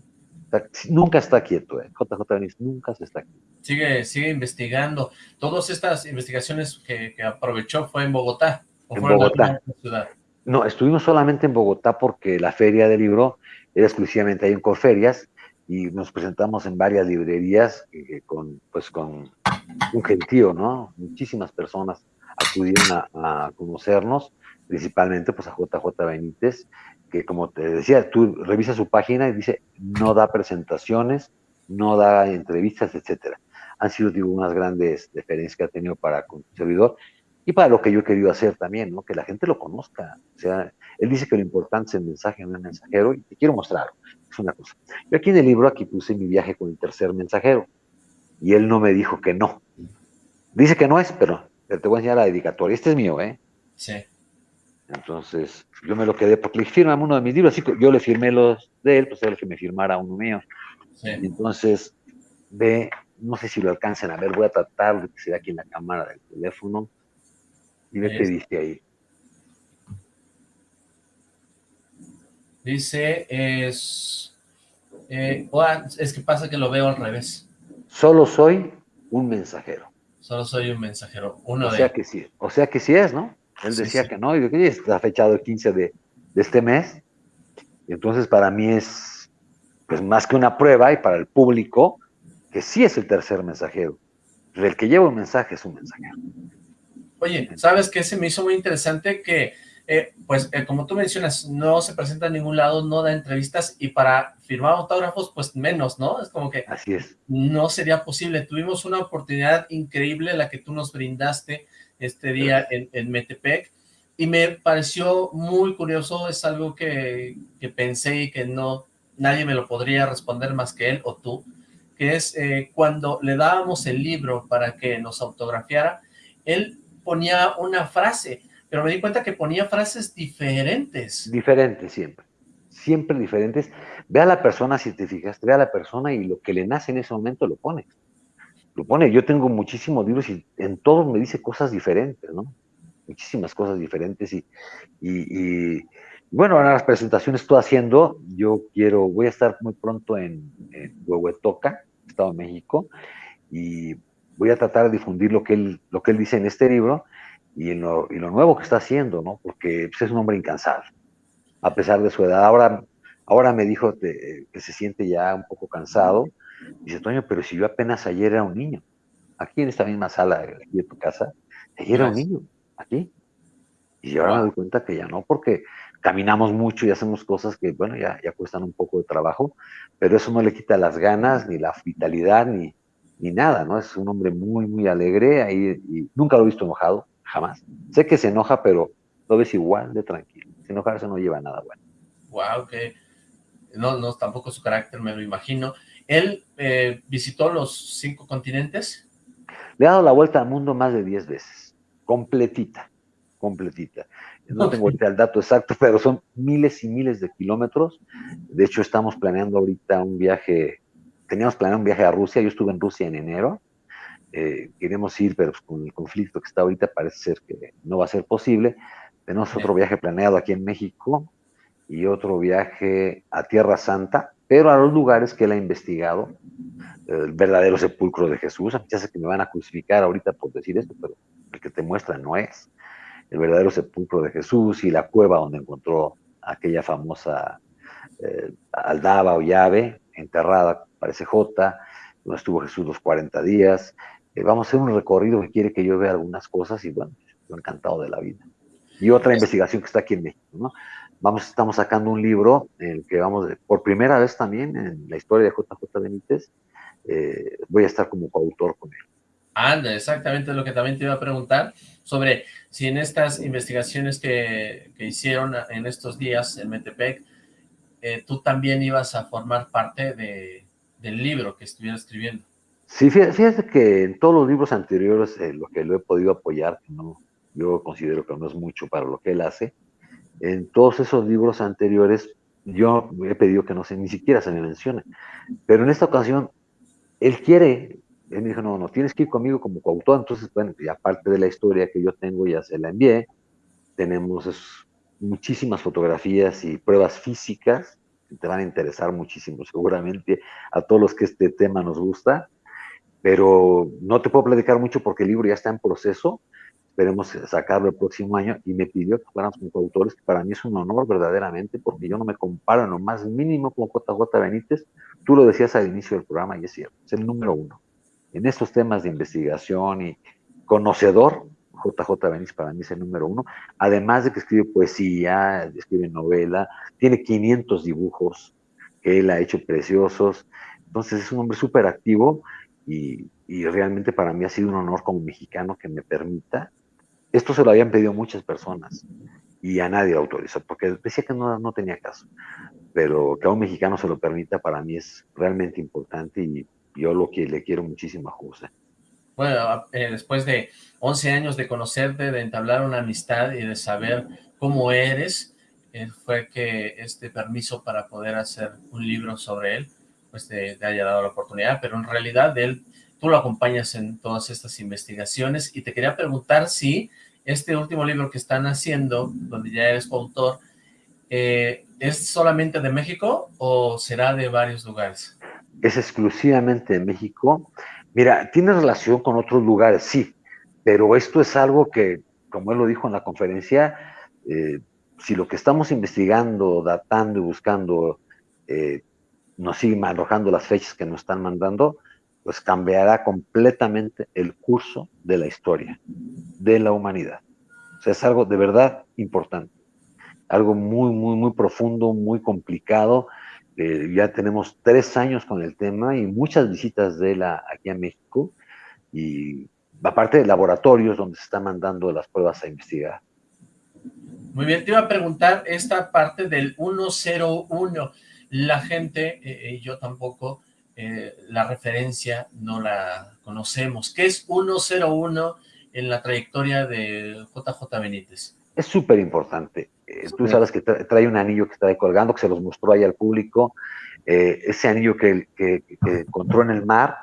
Nunca está quieto, eh. JJ Benítez nunca se está quieto. Sigue, sigue investigando. Todas estas investigaciones que, aprovechó fue en Bogotá. ¿o en Bogotá. ciudad? No, estuvimos solamente en Bogotá porque la feria del libro era exclusivamente ahí en Corferias y nos presentamos en varias librerías eh, con, pues, con un gentío, ¿no? Muchísimas personas acudieron a, conocernos, principalmente pues a JJ Benítez, que como te decía, tú revisas su página y dice, no da presentaciones, no da entrevistas, etcétera. Han sido, digo, unas grandes deferencias que ha tenido para con su servidor y para lo que yo he querido hacer también, ¿no? Que la gente lo conozca. O sea, él dice que lo importante es el mensaje en el mensajero y te quiero mostrar. Es una cosa. Yo aquí en el libro, aquí puse mi viaje con el tercer mensajero y él no me dijo que no. Dice que no es, pero te voy a enseñar la dedicatoria. Este es mío, ¿eh? Sí. Entonces, yo me lo quedé porque le firma uno de mis libros, así que yo le firmé los de él, pues él que me firmara uno mío. Sí. Entonces, ve, no sé si lo alcancen a ver, voy a tratar de que se vea aquí en la cámara del teléfono. Y ve qué dice ahí. Dice, es... Eh, es que pasa que lo veo al revés. Solo soy un mensajero. Solo soy un mensajero, uno o Sea que sí, o sea que sí es, ¿no? Él decía que no, y que está fechado el 15 de, de, este mes. Y entonces para mí es, pues más que una prueba y para el público, que sí es el tercer mensajero. El que lleva un mensaje es un mensajero. Oye, ¿sabes qué? Se me hizo muy interesante que, eh, pues, eh, como tú mencionas, no se presenta en ningún lado, no da entrevistas, y para firmar autógrafos, pues menos, ¿no? Es como que... Así es. No sería posible. Tuvimos una oportunidad increíble, la que tú nos brindaste este día en, Metepec, y me pareció muy curioso, es algo que, que pensé y que no, nadie me lo podría responder más que él o tú, que es eh, cuando le dábamos el libro para que nos autografiara, él ponía una frase, pero me di cuenta que ponía frases diferentes. Diferentes siempre, siempre diferentes. Ve a la persona, si te fijaste, ve a la persona y lo que le nace en ese momento lo pone. Lo pone. Yo tengo muchísimos libros y en todos me dice cosas diferentes, ¿no? Muchísimas cosas diferentes y, y, bueno, ahora las presentaciones estoy haciendo, yo quiero, voy a estar muy pronto en, Huehuetoca, Estado de México, y voy a tratar de difundir lo que él, lo que él dice en este libro y, en lo, y lo nuevo que está haciendo, ¿no? Porque pues, es un hombre incansable, a pesar de su edad. Ahora, ahora me dijo que se siente ya un poco cansado. Dice, Toño, pero si yo apenas ayer era un niño, aquí en esta misma sala aquí de tu casa, ayer era un niño, aquí. Y ahora me doy cuenta que ya no, porque caminamos mucho y hacemos cosas que, bueno, ya, ya cuestan un poco de trabajo, pero eso no le quita las ganas, ni la vitalidad, ni, ni nada, ¿no? Es un hombre muy, muy alegre, ahí, y nunca lo he visto enojado, jamás. Sé que se enoja, pero lo ves igual de tranquilo. Si enojarse no lleva nada bueno. Wow, que no, no, tampoco su carácter me lo imagino. ¿Él eh, visitó los cinco continentes? Le ha dado la vuelta al mundo más de diez veces, completita, completita. No tengo ahorita el dato exacto, pero son miles y miles de kilómetros. De hecho, estamos planeando ahorita un viaje teníamos planeado un viaje a Rusia, yo estuve en Rusia en enero, eh, queremos ir, pero pues, con el conflicto que está ahorita parece ser que no va a ser posible. Tenemos otro viaje planeado aquí en México y otro viaje a Tierra Santa, pero a los lugares que él ha investigado, el verdadero sepulcro de Jesús. Ya sé que me van a crucificar ahorita por decir esto, pero el que te muestra no es. El verdadero sepulcro de Jesús y la cueva donde encontró aquella famosa eh, aldaba o llave enterrada parece J, donde estuvo Jesús los 40 días. Eh, vamos a hacer un recorrido que quiere que yo vea algunas cosas y bueno, estoy encantado de la vida. Y otra investigación que está aquí en México, ¿no? Vamos, estamos sacando un libro en el que vamos, por primera vez también en la historia de JJ Benítez, eh, voy a estar como coautor con él. Anda, exactamente lo que también te iba a preguntar, sobre si en estas investigaciones que, que hicieron en estos días en Metepec, eh, tú también ibas a formar parte de, del libro que estuviera escribiendo. Sí, fíjate que en todos los libros anteriores, eh, lo que lo he podido apoyar, no, yo considero que no es mucho para lo que él hace, en todos esos libros anteriores yo he pedido que no se, ni siquiera se me mencione, pero en esta ocasión él quiere, él me dijo, no, no, tienes que ir conmigo como coautor, entonces, bueno, y aparte de la historia que yo tengo, ya se la envié, tenemos muchísimas fotografías y pruebas físicas te van a interesar muchísimo, seguramente a todos los que este tema nos gusta, pero no te puedo platicar mucho porque el libro ya está en proceso, esperemos sacarlo el próximo año, y me pidió que fuéramos coautores, que para mí es un honor verdaderamente, porque yo no me comparo en lo más mínimo con JJ Benítez, tú lo decías al inicio del programa, y es cierto, es el número uno. En estos temas de investigación y conocedor, JJ Benítez para mí es el número uno, además de que escribe poesía, escribe novela, tiene 500 dibujos que él ha hecho preciosos, entonces es un hombre súper activo y, realmente para mí ha sido un honor como mexicano que me permita, esto se lo habían pedido muchas personas y a nadie lo autorizó, porque decía que no, no tenía caso, pero que a un mexicano se lo permita para mí es realmente importante y yo lo que le quiero muchísimo a bueno, eh, después de 11 años de conocerte, de entablar una amistad y de saber cómo eres, eh, fue que este permiso para poder hacer un libro sobre él, pues te, haya dado la oportunidad, pero en realidad él, tú lo acompañas en todas estas investigaciones y te quería preguntar si este último libro que están haciendo, donde ya eres coautor, eh, ¿es solamente de México o será de varios lugares? Es exclusivamente de México Mira, tiene relación con otros lugares, sí, pero esto es algo que, como él lo dijo en la conferencia, eh, si lo que estamos investigando, datando y buscando eh, nos siguen arrojando las fechas que nos están mandando, pues cambiará completamente el curso de la historia, de la humanidad. O sea, es algo de verdad importante, algo muy, muy, muy profundo, muy complicado. Eh, ya tenemos tres años con el tema y muchas visitas de la aquí a México y aparte de laboratorios donde se están mandando las pruebas a investigar. Muy bien, te iba a preguntar esta parte del 101. La gente, eh, yo tampoco, eh, la referencia no la conocemos. ¿Qué es 101 en la trayectoria de JJ Benítez? Es súper importante. Eh, tú sabes que trae un anillo que está ahí colgando, que se los mostró ahí al público. ese anillo que, que, encontró en el mar,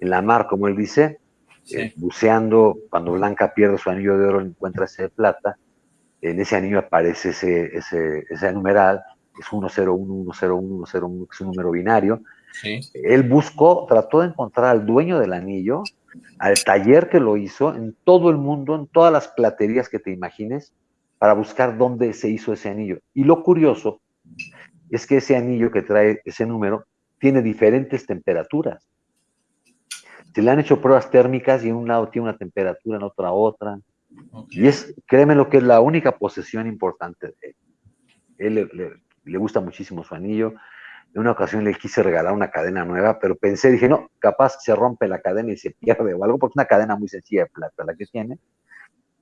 en la mar, como él dice, buceando, cuando Blanca pierde su anillo de oro, encuentra ese de plata en ese anillo aparece ese, ese, ese numeral, es 101, 101, 101, que es un número binario. Él buscó, trató de encontrar al dueño del anillo, al taller que lo hizo, en todo el mundo, en todas las platerías que te imagines, para buscar dónde se hizo ese anillo. Y lo curioso es que ese anillo que trae ese número tiene diferentes temperaturas. Se le han hecho pruebas térmicas y en un lado tiene una temperatura, en otra otra. Y es, créeme lo que es la única posesión importante de él. Él le, gusta muchísimo su anillo. En una ocasión le quise regalar una cadena nueva, pero pensé, dije, no, capaz se rompe la cadena y se pierde o algo, porque es una cadena muy sencilla de plata la que tiene.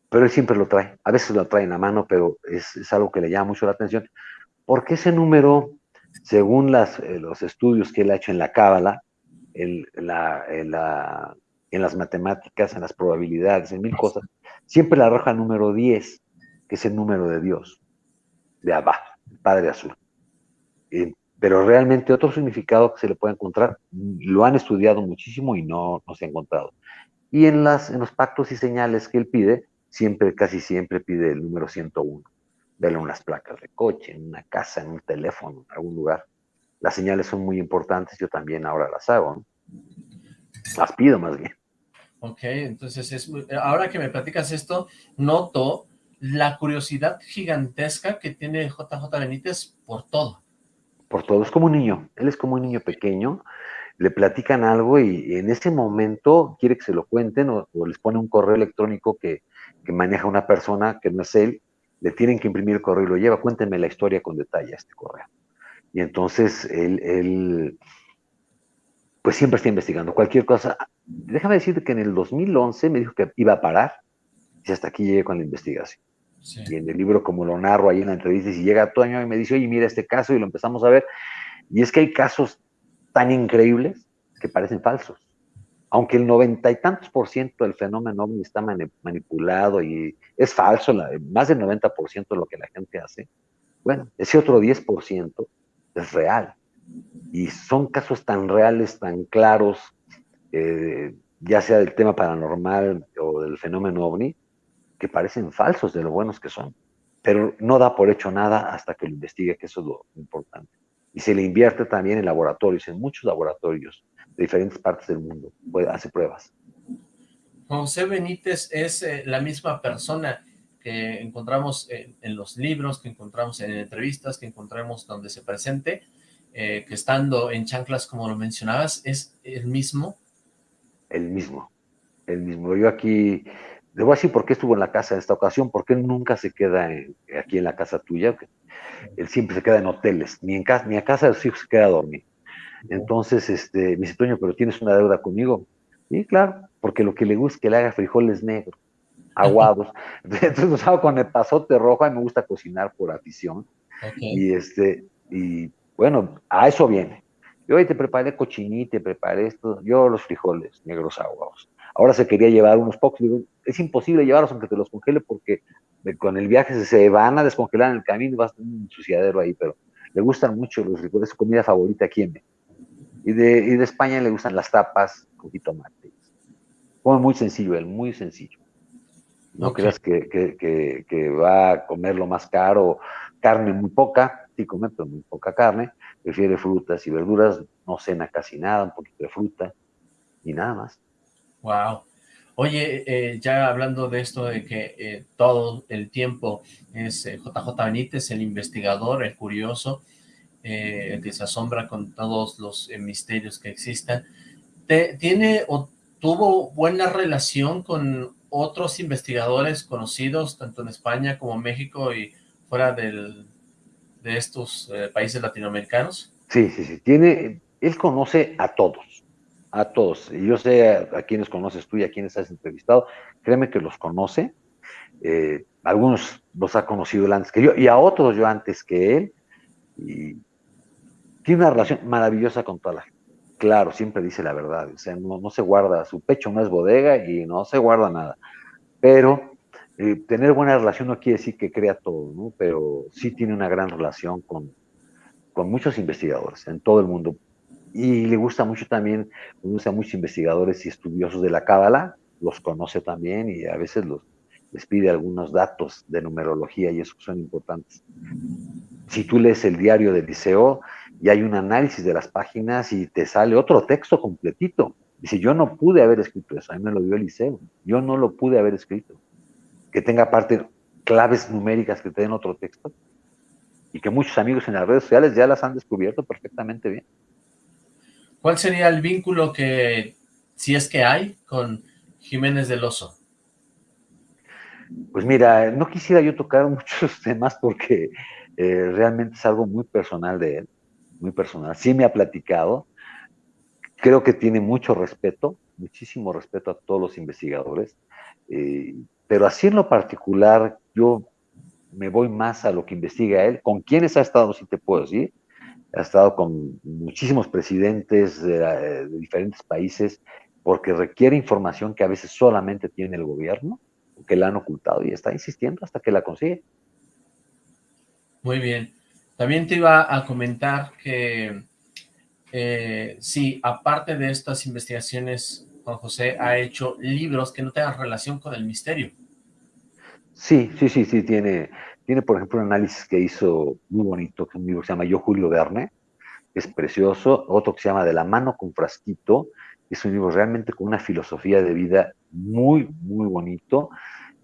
Pero él siempre lo trae. A veces lo trae en la mano, pero es, algo que le llama mucho la atención. Porque ese número, según eh, los estudios que él ha hecho en la Cábala, en, la, en, la, en las matemáticas, en las probabilidades, en mil cosas, siempre la arroja número 10, que es el número de Dios, de Abba, el Padre Azul. Pero realmente otro significado que se le puede encontrar, lo han estudiado muchísimo y no, no se ha encontrado. Y en, las, en los pactos y señales que él pide, siempre, casi siempre pide el número 101. Verlo en unas placas de coche, en una casa, en un teléfono, en algún lugar. Las señales son muy importantes, yo también ahora las hago, Las pido más bien. Ok, entonces es, ahora que me platicas esto, noto la curiosidad gigantesca que tiene JJ Benítez por todo. Por todo, es como un niño, él es como un niño pequeño, le platican algo y, en ese momento quiere que se lo cuenten o, les pone un correo electrónico que, maneja una persona que no es él, le tienen que imprimir el correo y lo lleva, cuéntenme la historia con detalle a este correo. Y entonces él, él pues siempre está investigando cualquier cosa déjame decirte que en el 2011 me dijo que iba a parar y hasta aquí llegué con la investigación. Y en el libro, como lo narro ahí en la entrevista, si llega Toño y me dice, oye, mira este caso, y lo empezamos a ver, y es que hay casos tan increíbles que parecen falsos. Aunque el noventa y tantos por ciento del fenómeno ovni está manipulado y es falso, más del 90 por ciento de lo que la gente hace, bueno, ese otro 10 por ciento es real. Y son casos tan reales, tan claros, eh, ya sea del tema paranormal o del fenómeno ovni, que parecen falsos de lo buenos que son. Pero no da por hecho nada hasta que lo investigue, que eso es lo importante. Y se le invierte también en laboratorios, en muchos laboratorios de diferentes partes del mundo. hace pruebas. José Benítez es eh, la misma persona que encontramos en, los libros, que encontramos en entrevistas, que encontramos donde se presente, eh, que estando en chanclas, como lo mencionabas, es el mismo el mismo, el mismo. Yo aquí, debo decir por qué estuvo en la casa en esta ocasión, porque él nunca se queda aquí en la casa tuya, él siempre se queda en hoteles, ni en casa, ni a casa de sus hijos se queda a dormir. Entonces, este, me dice, Toño, pero tienes una deuda conmigo. Y claro, porque lo que le gusta es que le haga frijoles negros, aguados. Entonces los hago con el pasote rojo, a mí me gusta cocinar por afición. Y este, y bueno, a eso viene. Yo hoy te preparé cochinita, te preparé esto, yo los frijoles negros aguados. Ahora se quería llevar unos pocos, digo, es imposible llevarlos aunque te los congele porque con el viaje se van a descongelar en el camino, va a estar un ensuciadero ahí, pero le gustan mucho los frijoles, es su comida favorita aquí en y de, y de España le gustan las tapas con jitomate. Come muy sencillo él, muy sencillo. No creas que, que, que, va a comer lo más caro, carne muy poca, sí come, pero muy poca carne, prefiere frutas y verduras, no cena casi nada, un poquito de fruta y nada más. Wow. Oye, eh, ya hablando de esto de que eh, todo el tiempo es JJ eh, Benítez, el investigador, el curioso, eh, que se asombra con todos los misterios que existan. ¿Tiene o tuvo buena relación con otros investigadores conocidos, tanto en España como México y fuera del, de estos países latinoamericanos? Sí, sí, sí. Tiene, él conoce a todos, a todos. Y yo sé a, quienes conoces tú y a quienes has entrevistado. Créeme que los conoce. Eh, algunos los ha conocido él antes que yo y a otros yo antes que él. Y tiene una relación maravillosa con toda la gente. Claro, siempre dice la verdad. O sea, no, no se guarda, su pecho no es bodega y no se guarda nada pero eh, tener buena relación no quiere decir que crea todo, ¿no? Pero sí tiene una gran relación con, con muchos investigadores en todo el mundo. Y le gusta mucho también, le gusta muchos investigadores y estudiosos de la Cábala, los conoce también y a veces los, les pide algunos datos de numerología y eso son importantes. Si tú lees el diario del liceo y hay un análisis de las páginas y te sale otro texto completito, Dice, yo no pude haber escrito eso, a mí me lo dio Eliseo, yo no lo pude haber escrito. Que tenga parte claves numéricas que te den otro texto y que muchos amigos en las redes sociales ya las han descubierto perfectamente bien. ¿Cuál sería el vínculo que, si es que hay, con Jiménez del Oso? Pues mira, no quisiera yo tocar muchos temas porque eh, realmente es algo muy personal de él, muy personal. Sí me ha platicado, Creo que tiene mucho respeto, muchísimo respeto a todos los investigadores, eh, pero así en lo particular yo me voy más a lo que investiga él. ¿Con quiénes ha estado? Si te puedo decir. Ha estado con muchísimos presidentes de, diferentes países porque requiere información que a veces solamente tiene el gobierno, que la han ocultado y está insistiendo hasta que la consigue. Muy bien. También te iba a comentar que eh, sí, aparte de estas investigaciones, Juan José ha hecho libros que no tengan relación con el misterio. Sí, sí, sí, sí, tiene, tiene por ejemplo un análisis que hizo muy bonito, un libro que se llama Yo Julio Verne, es precioso, otro que se llama De la mano con frasquito, es un libro realmente con una filosofía de vida muy, muy bonito,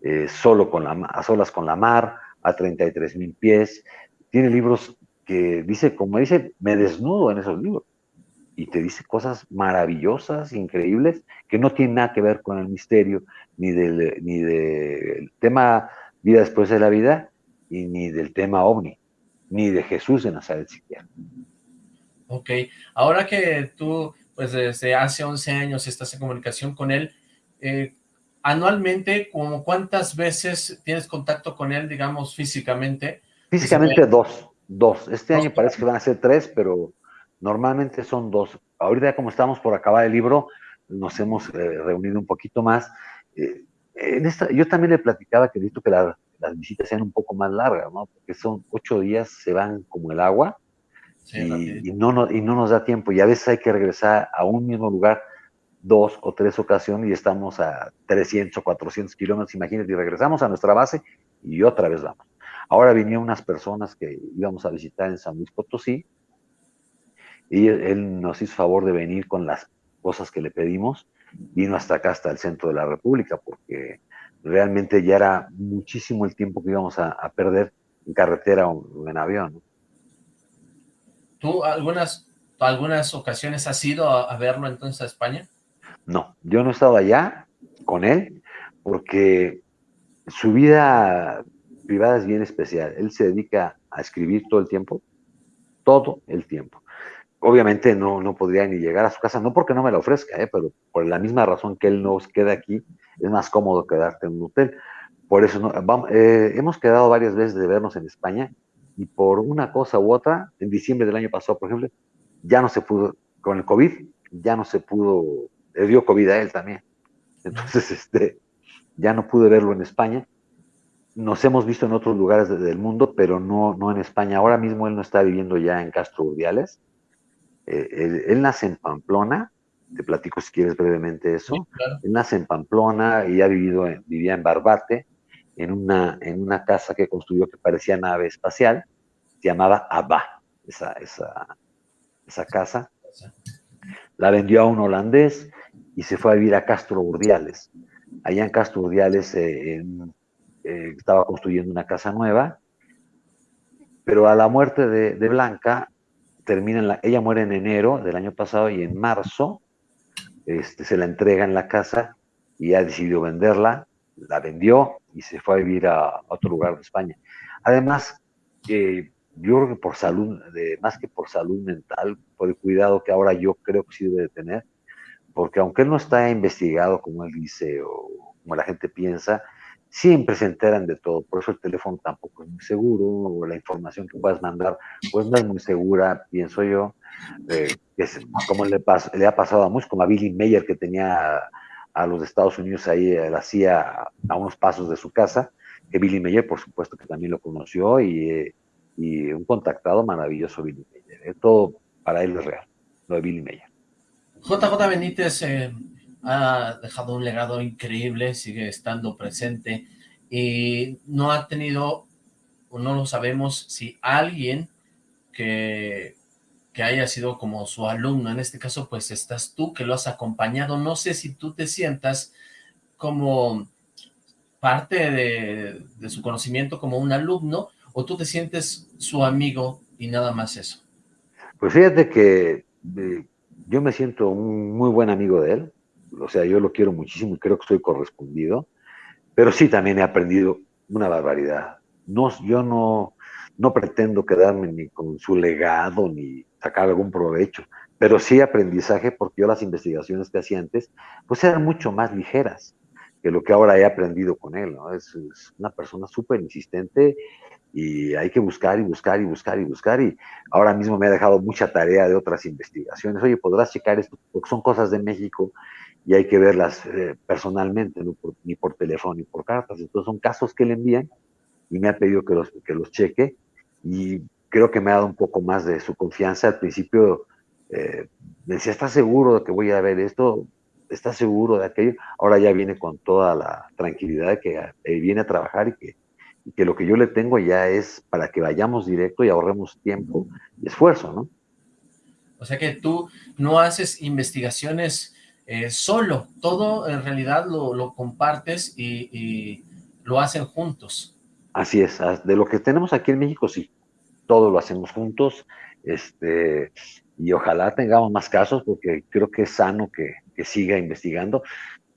eh, solo con la, a solas con la mar, a 33 mil pies, tiene libros que dice, como dice, me desnudo en esos libros, y te dice cosas maravillosas, increíbles, que no tienen nada que ver con el misterio, ni del, ni del tema vida después de la vida, y ni del tema ovni, ni de Jesús de Nazaret siquiera. Ok, ahora que tú, pues desde hace 11 años estás en comunicación con él, eh, anualmente, como ¿cuántas veces tienes contacto con él, digamos, físicamente? Físicamente dos, dos. Este año parece que van a ser tres, pero Normalmente son dos. Ahorita como estamos por acabar el libro, nos hemos eh, reunido un poquito más. Eh, en esta, yo también le platicaba que visto que las visitas sean un poco más largas, ¿no? Porque son ocho días, se van como el agua y, no, y no nos da tiempo. Y a veces hay que regresar a un mismo lugar dos o tres ocasiones y estamos a 300 o 400 kilómetros, imagínate, y regresamos a nuestra base y otra vez vamos. Ahora vinieron unas personas que íbamos a visitar en San Luis Potosí, y él nos hizo favor de venir con las cosas que le pedimos, vino hasta acá, hasta el centro de la República, porque realmente ya era muchísimo el tiempo que íbamos a, perder en carretera o en avión. ¿Tú algunas, algunas ocasiones has ido a, verlo entonces a España? No, yo no he estado allá con él, porque su vida privada es bien especial. Él se dedica a escribir todo el tiempo, todo el tiempo obviamente no, no podría ni llegar a su casa, no porque no me la ofrezca, ¿eh? pero por la misma razón que él nos queda aquí, es más cómodo quedarte en un hotel. Por eso eh, hemos quedado varias veces de vernos en España y por una cosa u otra, en diciembre del año pasado, por ejemplo, ya no se pudo, con el COVID, ya no se pudo, le dio COVID a él también. Entonces, este, ya no pude verlo en España. Nos hemos visto en otros lugares del mundo, pero no, no en España. Ahora mismo él no está viviendo ya en Castro Urdiales, eh, él, nace en Pamplona, te platico si quieres brevemente eso. Él nace en Pamplona y ha vivido, vivía en Barbate, en una, en una casa que construyó que parecía nave espacial, se llamaba Abba, esa, esa, esa casa. La vendió a un holandés y se fue a vivir a Castro Urdiales. Allá en Castro Urdiales eh, eh, estaba construyendo una casa nueva, pero a la muerte de, de Blanca termina la, ella muere en enero del año pasado y en marzo este, se la entrega en la casa y ha decidido venderla, la vendió y se fue a vivir a, otro lugar de España. Además, eh, yo creo que por salud, de, más que por salud mental, por el cuidado que ahora yo creo que sí debe de tener, porque aunque no está investigado como él dice o como la gente piensa, siempre se enteran de todo, por eso el teléfono tampoco es muy seguro, o la información que puedas mandar, pues no es muy segura, pienso yo, eh, como le, ha pasado a muchos, como a Billy Mayer que tenía a, los Estados Unidos ahí, la hacía a unos pasos de su casa, que Billy Mayer por supuesto que también lo conoció y, eh, y un contactado maravilloso Billy Mayer, eh, todo para él es real, lo de Billy Mayer. JJ Benítez, ha dejado un legado increíble, sigue estando presente y no ha tenido, o no lo sabemos, si alguien que, que haya sido como su alumno, en este caso pues estás tú que lo has acompañado, no sé si tú te sientas como parte de, de su conocimiento como un alumno o tú te sientes su amigo y nada más eso. Pues fíjate que eh, yo me siento un muy buen amigo de él, o sea, yo lo quiero muchísimo y creo que estoy correspondido, pero sí también he aprendido una barbaridad. No, yo no, no pretendo quedarme ni con su legado ni sacar algún provecho, pero sí aprendizaje porque yo las investigaciones que hacía antes, pues eran mucho más ligeras que lo que ahora he aprendido con él, ¿no? Es, es una persona súper insistente y hay que buscar y buscar y buscar y buscar y ahora mismo me ha dejado mucha tarea de otras investigaciones. Oye, podrás checar esto, porque son cosas de México y hay que verlas eh, personalmente, ni por teléfono ni por cartas. Entonces son casos que le envían y me ha pedido que los, que los cheque y creo que me ha dado un poco más de su confianza. Al principio eh, me decía, ¿estás seguro de que voy a ver esto? ¿Estás seguro de aquello? Ahora ya viene con toda la tranquilidad de que eh, viene a trabajar y que, y que lo que yo le tengo ya es para que vayamos directo y ahorremos tiempo y esfuerzo, ¿no? O sea que tú no haces investigaciones eh, solo, todo en realidad lo, compartes y, lo hacen juntos. Así es, de lo que tenemos aquí en México, sí, todo lo hacemos juntos, este, y ojalá tengamos más casos, porque creo que es sano que, siga investigando,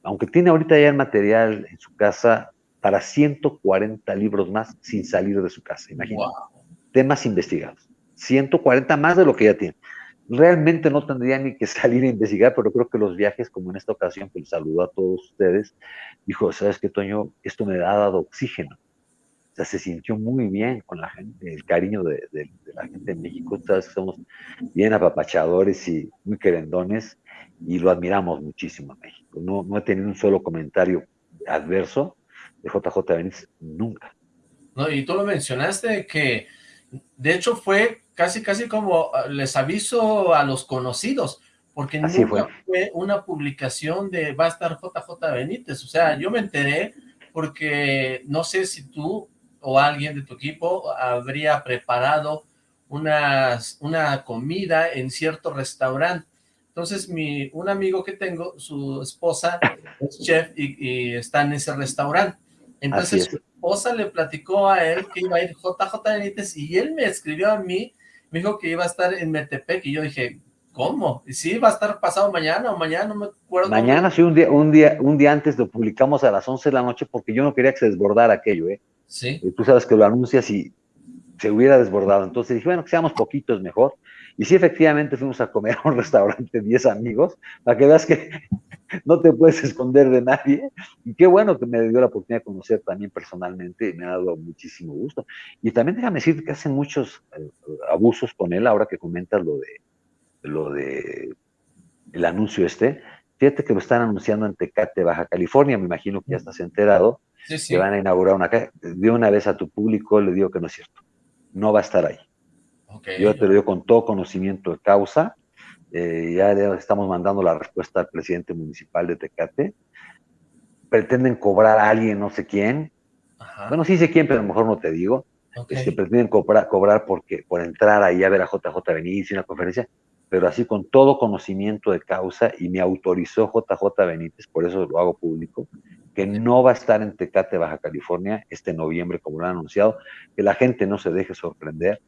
aunque tiene ahorita ya el material en su casa para 140 libros más sin salir de su casa, imagínate. Temas investigados. 140 más de lo que ya tiene realmente no tendría ni que salir a investigar, pero creo que los viajes, como en esta ocasión, que les saludó a todos ustedes, dijo, ¿sabes qué, Toño? Esto me ha dado oxígeno. O sea, se sintió muy bien con la gente, el cariño de, la gente en México. Sabes que somos bien apapachadores y muy querendones y lo admiramos muchísimo en México. No, no he tenido un solo comentario adverso de JJ Benítez, nunca. No, y tú lo mencionaste que, de hecho, fue casi casi como ah, les aviso a los conocidos, porque nunca fue. una publicación de va a estar JJ Benítez, o sea, yo me enteré porque no sé si tú o alguien de tu equipo habría preparado unas, una comida en cierto restaurante, entonces mi, un amigo que tengo, su esposa es chef y, está en ese restaurante, entonces su esposa le platicó a él que iba a ir JJ Benítez y él me escribió a mí me dijo que iba a estar en Metepec, y yo dije, ¿cómo? ¿Y sí va a estar pasado mañana o mañana? No me acuerdo. Mañana, sí, un día, un día, un día antes lo publicamos a las 11 de la noche porque yo no quería que se desbordara aquello, ¿eh? Sí. Y tú sabes que lo anuncias y se hubiera desbordado. Entonces dije, bueno, que seamos poquitos mejor. Y sí, efectivamente fuimos a comer a un restaurante 10 amigos, para que veas que no te puedes esconder de nadie. Y qué bueno que me dio la oportunidad de conocer también personalmente, y me ha dado muchísimo gusto. Y también déjame decir que hacen muchos eh, abusos con él, ahora que comentas lo de, lo de el anuncio este. Fíjate que lo están anunciando en Tecate, Baja California, me imagino que ya estás enterado, que van a inaugurar una calle. De una vez a tu público le digo que no es cierto, no va a estar ahí. Yo te lo digo con todo conocimiento de causa, eh, ya estamos mandando la respuesta al presidente municipal de Tecate, pretenden cobrar a alguien, no sé quién, bueno, sí sé quién, pero a lo mejor no te digo, que este, pretenden cobrar, cobrar porque, por entrar ahí a ver a JJ Benítez y una conferencia, pero así con todo conocimiento de causa y me autorizó JJ Benítez, por eso lo hago público, que no va a estar en Tecate, Baja California, este noviembre, como lo han anunciado, que la gente no se deje sorprender,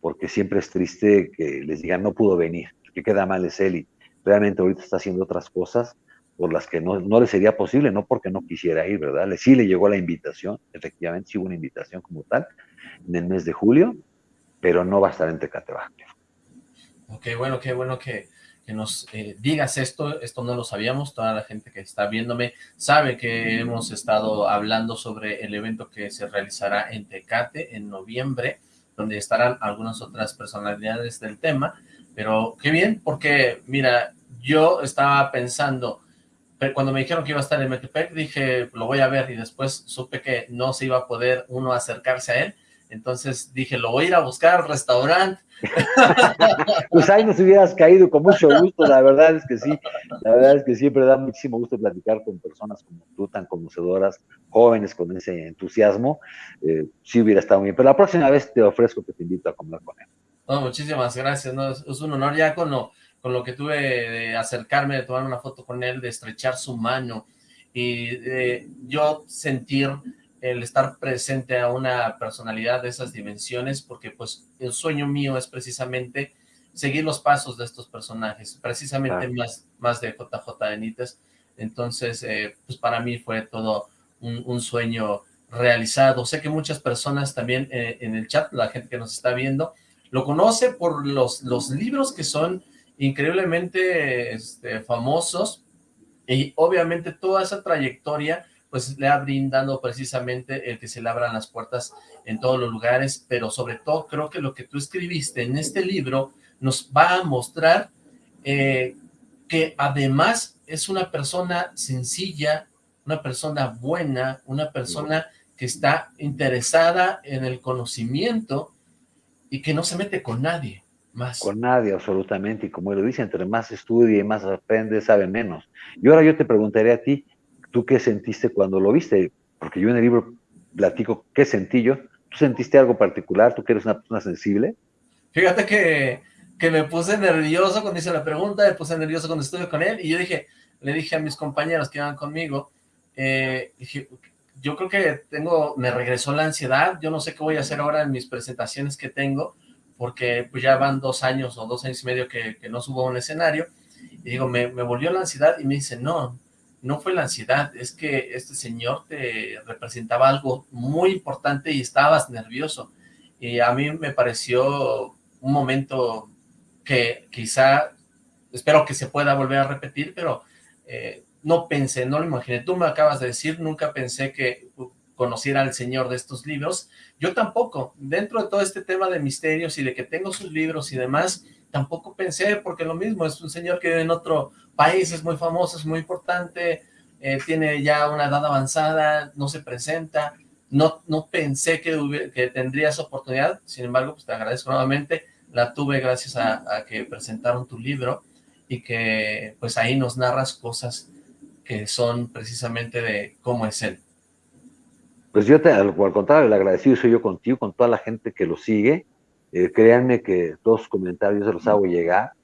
porque siempre es triste que les digan no pudo venir, que queda mal es él realmente ahorita está haciendo otras cosas por las que no, no le sería posible, no porque no quisiera ir, ¿verdad? Sí le llegó la invitación, efectivamente, sí hubo una invitación como tal en el mes de julio, pero no va a estar en Tecate Ok, bueno, qué bueno que, que nos eh, digas esto, esto no lo sabíamos, toda la gente que está viéndome sabe que hemos estado hablando sobre el evento que se realizará en Tecate en noviembre, donde estarán algunas otras personalidades del tema, pero qué bien, porque mira, yo estaba pensando, cuando me dijeron que iba a estar en Metepec, dije, lo voy a ver, y después supe que no se iba a poder uno acercarse a él, entonces dije, lo voy a ir a buscar restaurante. pues ahí nos hubieras caído con mucho gusto, la verdad es que sí, la verdad es que siempre da muchísimo gusto platicar con personas como tú, tan conocedoras, jóvenes con ese entusiasmo, eh, sí hubiera estado bien, pero la próxima vez te ofrezco que te invito a comer con él. No, muchísimas gracias, no, es, un honor. Ya con lo, con lo que tuve de acercarme, de tomar una foto con él, de estrechar su mano y de yo sentir el estar presente a una personalidad de esas dimensiones, porque pues el sueño mío es precisamente seguir los pasos de estos personajes, precisamente más, más de JJ Benítez, entonces eh, pues para mí fue todo un, sueño realizado, sé que muchas personas también eh, en el chat, la gente que nos está viendo, lo conoce por los, los libros que son increíblemente este, famosos, y obviamente toda esa trayectoria pues le ha brindado precisamente el que se le abran las puertas en todos los lugares, pero sobre todo creo que lo que tú escribiste en este libro nos va a mostrar eh, que además es una persona sencilla, una persona buena, una persona que está interesada en el conocimiento y que no se mete con nadie más. Con nadie, absolutamente, y como lo dice, entre más estudia y más aprende, sabe menos. Y ahora yo te preguntaré a ti, ¿Tú qué sentiste cuando lo viste? Porque yo en el libro platico qué sentí yo. ¿Tú sentiste algo particular? ¿Tú que eres una persona sensible? Fíjate que, que me puse nervioso cuando hice la pregunta, me puse nervioso cuando estuve con él, y yo dije, le dije a mis compañeros que iban conmigo, eh, dije, yo creo que tengo, me regresó la ansiedad, yo no sé qué voy a hacer ahora en mis presentaciones que tengo, porque pues ya van dos años o dos años y medio que, que no subo a un escenario, y digo, me, me volvió la ansiedad, y me dice, no, no fue la ansiedad, es que este señor te representaba algo muy importante y estabas nervioso. Y a mí me pareció un momento que quizá, espero que se pueda volver a repetir, pero eh, no pensé, no lo imaginé. Tú me acabas de decir, nunca pensé que conociera al señor de estos libros. Yo tampoco, dentro de todo este tema de misterios y de que tengo sus libros y demás, tampoco pensé, porque lo mismo, es un señor que vive en otro país, es muy famoso, es muy importante, eh, tiene ya una edad avanzada, no se presenta, no, no pensé que, que tendría esa oportunidad, sin embargo, pues te agradezco nuevamente, la tuve gracias a, que presentaron tu libro y que pues ahí nos narras cosas que son precisamente de cómo es él. Pues yo, te, al, contrario, el agradecido soy yo contigo, con toda la gente que lo sigue, eh, créanme que todos los comentarios se los hago llegar.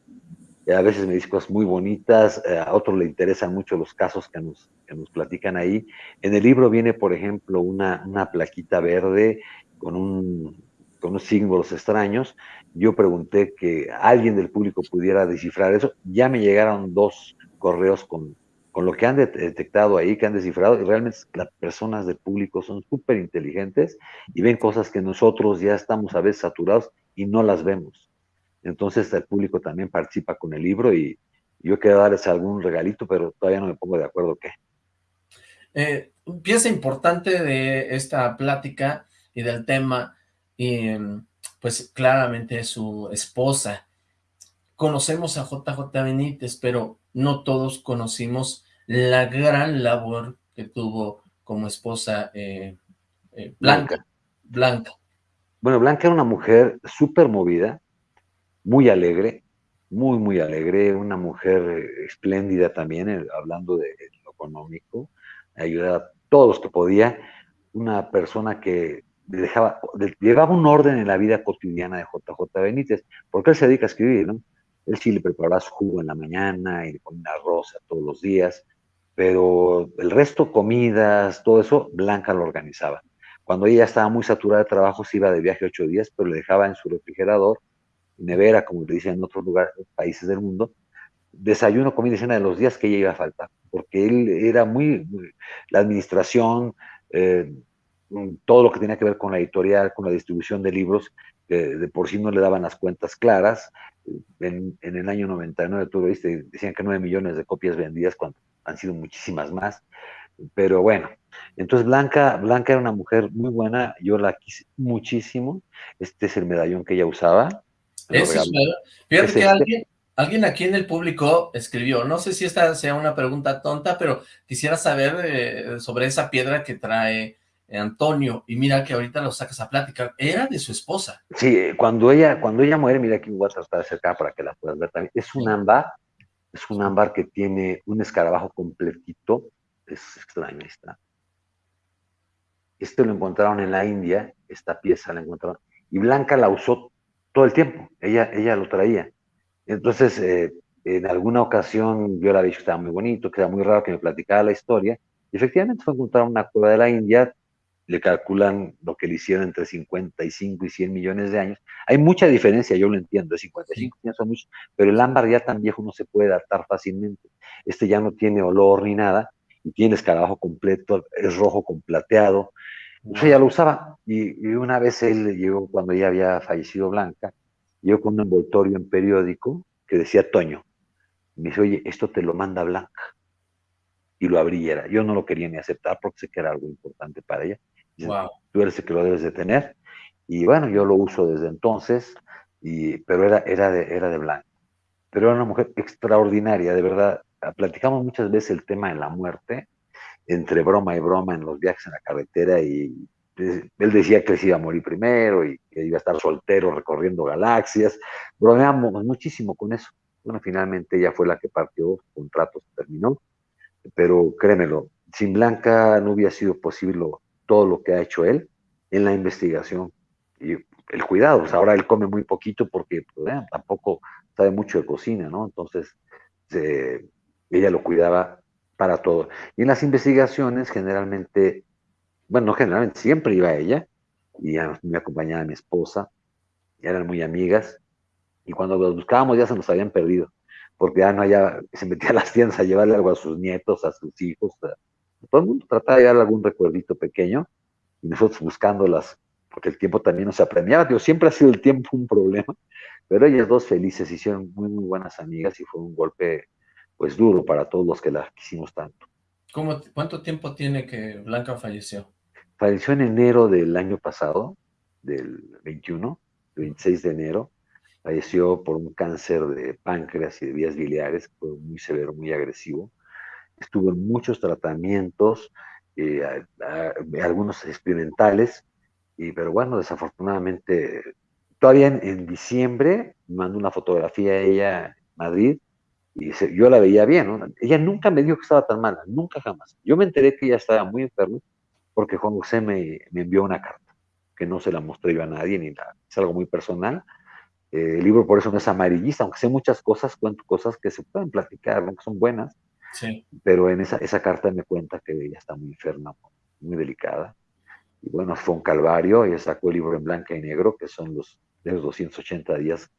Eh, a veces me dicen cosas muy bonitas, eh, a otros le interesan mucho los casos que nos, que nos platican ahí. En el libro viene, por ejemplo, una, una plaquita verde con, un, con unos símbolos extraños. Yo pregunté que alguien del público pudiera descifrar eso. Ya me llegaron dos correos con, con lo que han detectado ahí, que han descifrado, y realmente las personas del público son súper inteligentes y ven cosas que nosotros ya estamos a veces saturados y no las vemos. Entonces el público también participa con el libro y yo quiero darles algún regalito, pero todavía no me pongo de acuerdo qué. Eh, pieza importante de esta plática y del tema, y, pues claramente su esposa. Conocemos a JJ Benítez, pero no todos conocimos la gran labor que tuvo como esposa eh, eh, Blanca. Blanca. Bueno, Blanca era una mujer súper movida, muy alegre, muy, muy alegre, una mujer eh, espléndida también, hablando de lo económico, ayudaba a todos los que podía, una persona que dejaba, llevaba un orden en la vida cotidiana de JJ Benítez, porque él se dedica a escribir, ¿no? Él sí le preparaba su jugo en la mañana y le ponía arroz todos los días, pero el resto, comidas, todo eso, Blanca lo organizaba cuando ella estaba muy saturada de trabajo, se iba de viaje ocho días, pero le dejaba en su refrigerador, nevera, como le dicen en otros lugares, países del mundo, desayuno, comida y cena de los días que ella iba a faltar, porque él era muy, la administración, eh, todo lo que tenía que ver con la editorial, con la distribución de libros, de por sí no le daban las cuentas claras. En, el año 99, tú lo viste, decían que 9 millones de copias vendidas, cuando han sido muchísimas más. Pero bueno, entonces Blanca, Blanca era una mujer muy buena, yo la quise muchísimo. Este es el medallón que ella usaba. Es, fíjate que alguien, alguien aquí en el público escribió, no sé si esta sea una pregunta tonta, pero quisiera saber eh, sobre esa piedra que trae Antonio, y mira que ahorita lo sacas a plática, era de su esposa. Sí, cuando ella, cuando ella muere, mira aquí voy a tratar de acercar para que la puedas ver también, es un ámbar, es un ámbar que tiene un escarabajo completito, es extraño, está. Este lo encontraron en la India, esta pieza la encontraron, y Blanca la usó todo el tiempo, ella, ella lo traía. Entonces, eh, en alguna ocasión yo la vi que estaba muy bonito, que era muy raro que me platicara la historia, y efectivamente fue encontrar una cueva de la India, le calculan lo que le hicieron entre 55 y 100 millones de años. Hay mucha diferencia, yo lo entiendo, 55 años son muchos, pero el ámbar ya tan viejo no se puede adaptar fácilmente. Este ya no tiene olor ni nada, y tiene escarabajo completo, es rojo con plateado. Ella lo usaba, y, una vez él llegó, cuando ya había fallecido Blanca, llegó con un envoltorio en periódico que decía Toño. me dice, oye, esto te lo manda Blanca. Y lo abriera. Yo no lo quería ni aceptar porque sé que era algo importante para ella. Tú eres el que lo debes de tener. Y bueno, yo lo uso desde entonces, y, pero era, era, de, era de blanco. Pero era una mujer extraordinaria, de verdad. Platicamos muchas veces el tema de la muerte, entre broma y broma en los viajes en la carretera, y él decía que se iba a morir primero y que iba a estar soltero recorriendo galaxias. Bromeamos muchísimo con eso. Bueno, finalmente ella fue la que partió, su contrato se terminó, pero créemelo, sin Blanca no hubiera sido posible todo lo que ha hecho él en la investigación y el cuidado. ahora él come muy poquito porque pues, tampoco sabe mucho de cocina, ¿no? Entonces, ella lo cuidaba para todo. Y en las investigaciones, generalmente, bueno, generalmente siempre iba ella y me acompañaba mi esposa, eran muy amigas, y cuando los buscábamos ya se nos habían perdido, porque ya no había, se metía a las tiendas a llevarle algo a sus nietos, a sus hijos, todo el mundo trataba de dar algún recuerdito pequeño y nosotros buscándolas, porque el tiempo también nos apremiaba. Digo, siempre ha sido el tiempo un problema, pero ellas dos felices hicieron muy, muy buenas amigas y fue un golpe, pues, duro para todos los que las quisimos tanto. ¿Cómo, ¿Cuánto tiempo tiene que Blanca falleció? Falleció en enero del año pasado, del 21, el 26 de enero. Falleció por un cáncer de páncreas y de vías biliares, fue muy severo, muy agresivo estuvo en muchos tratamientos, eh, algunos experimentales, y, pero bueno, desafortunadamente, todavía en, diciembre mandó una fotografía a ella en Madrid, y yo la veía bien, ella nunca me dijo que estaba tan mala, nunca jamás. Yo me enteré que ella estaba muy enferma porque Juan José me, envió una carta, que no se la mostré yo a nadie, ni nada, es algo muy personal. Eh, el libro por eso no es amarillista, aunque sé muchas cosas, cuento cosas que se pueden platicar, que son buenas, pero en esa, esa carta me cuenta que ella está muy enferma, muy delicada. Y bueno, fue un calvario, ella sacó el libro en blanca y negro, que son los, de los 280 días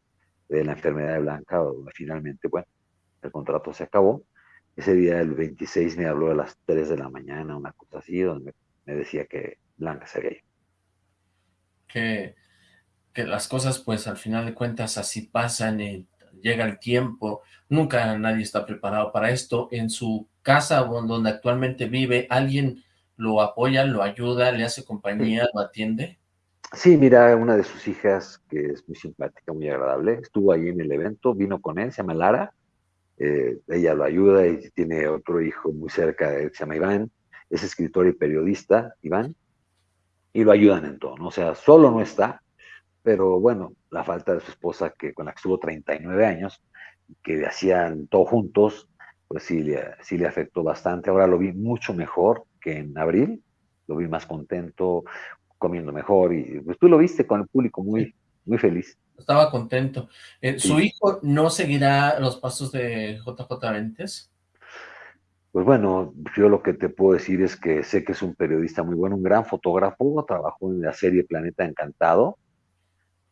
de la enfermedad de Blanca, donde finalmente, bueno, el contrato se acabó. Ese día, el 26, me habló a las 3 de la mañana, una cosa así, donde me, decía que Blanca se había ido. Que, que las cosas, pues, al final de cuentas, así pasan y llega el tiempo, nunca nadie está preparado para esto. En su casa donde actualmente vive, ¿alguien lo apoya, lo ayuda, le hace compañía, lo atiende? Sí, mira, una de sus hijas, que es muy simpática, muy agradable, estuvo ahí en el evento, vino con él, se llama Lara, eh, ella lo ayuda y tiene otro hijo muy cerca él, se llama Iván, es escritor y periodista, Iván, y lo ayudan en todo, ¿no? O sea, solo no está, pero bueno, la falta de su esposa, que con la que estuvo 39 años, que hacían todo juntos, pues sí le, sí le afectó bastante. Ahora lo vi mucho mejor que en abril, lo vi más contento, comiendo mejor, y pues tú lo viste con el público muy, muy feliz. Estaba contento. Eh, ¿Su hijo no seguirá los pasos de JJ Ventes? Pues bueno, yo lo que te puedo decir es que sé que es un periodista muy bueno, un gran fotógrafo, trabajó en la serie Planeta Encantado.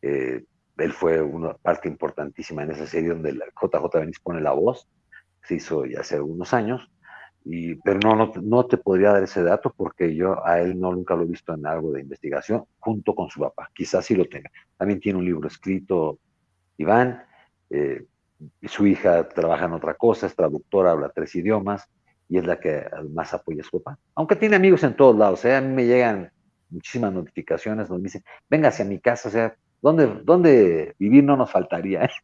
Eh, él fue una parte importantísima en esa serie donde la JJ Benítez pone la voz, se hizo ya hace algunos años, y, pero no, no, no, te podría dar ese dato porque yo a él no nunca lo he visto en algo de investigación junto con su papá, quizás sí lo tenga. También tiene un libro escrito, Iván, eh, su hija trabaja en otra cosa, es traductora, habla tres idiomas, y es la que más apoya a su papá. Aunque tiene amigos en todos lados, ¿eh? a mí me llegan muchísimas notificaciones donde me dicen, venga hacia mi casa, o sea, ¿dónde, dónde vivir no nos faltaría? ¿eh?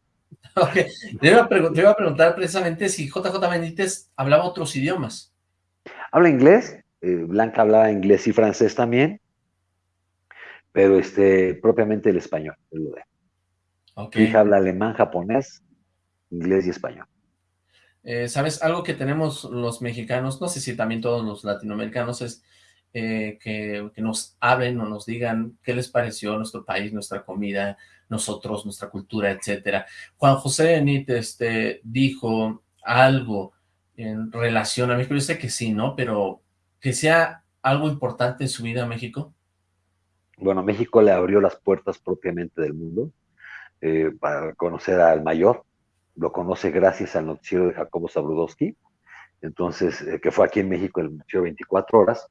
Okay. Te, iba a preguntar precisamente si JJ Benítez hablaba otros idiomas. Habla inglés, eh, Blanca hablaba inglés y francés también, pero este, propiamente el español, es lo de. Okay. hija habla alemán, japonés, inglés y español. Eh, ¿Sabes? Algo que tenemos los mexicanos, no sé si también todos los latinoamericanos, es eh, que, nos hablen o nos digan qué les pareció nuestro país, nuestra comida, nosotros, nuestra cultura, etcétera. Juan José Benítez este, dijo algo en relación a México, yo sé que sí, ¿no? Pero que sea algo importante en su vida a México. Bueno, México le abrió las puertas propiamente del mundo eh, para conocer al mayor, lo conoce gracias al noticiero de Jacobo Zabludowski, entonces, eh, que fue aquí en México el noticiero 24 horas.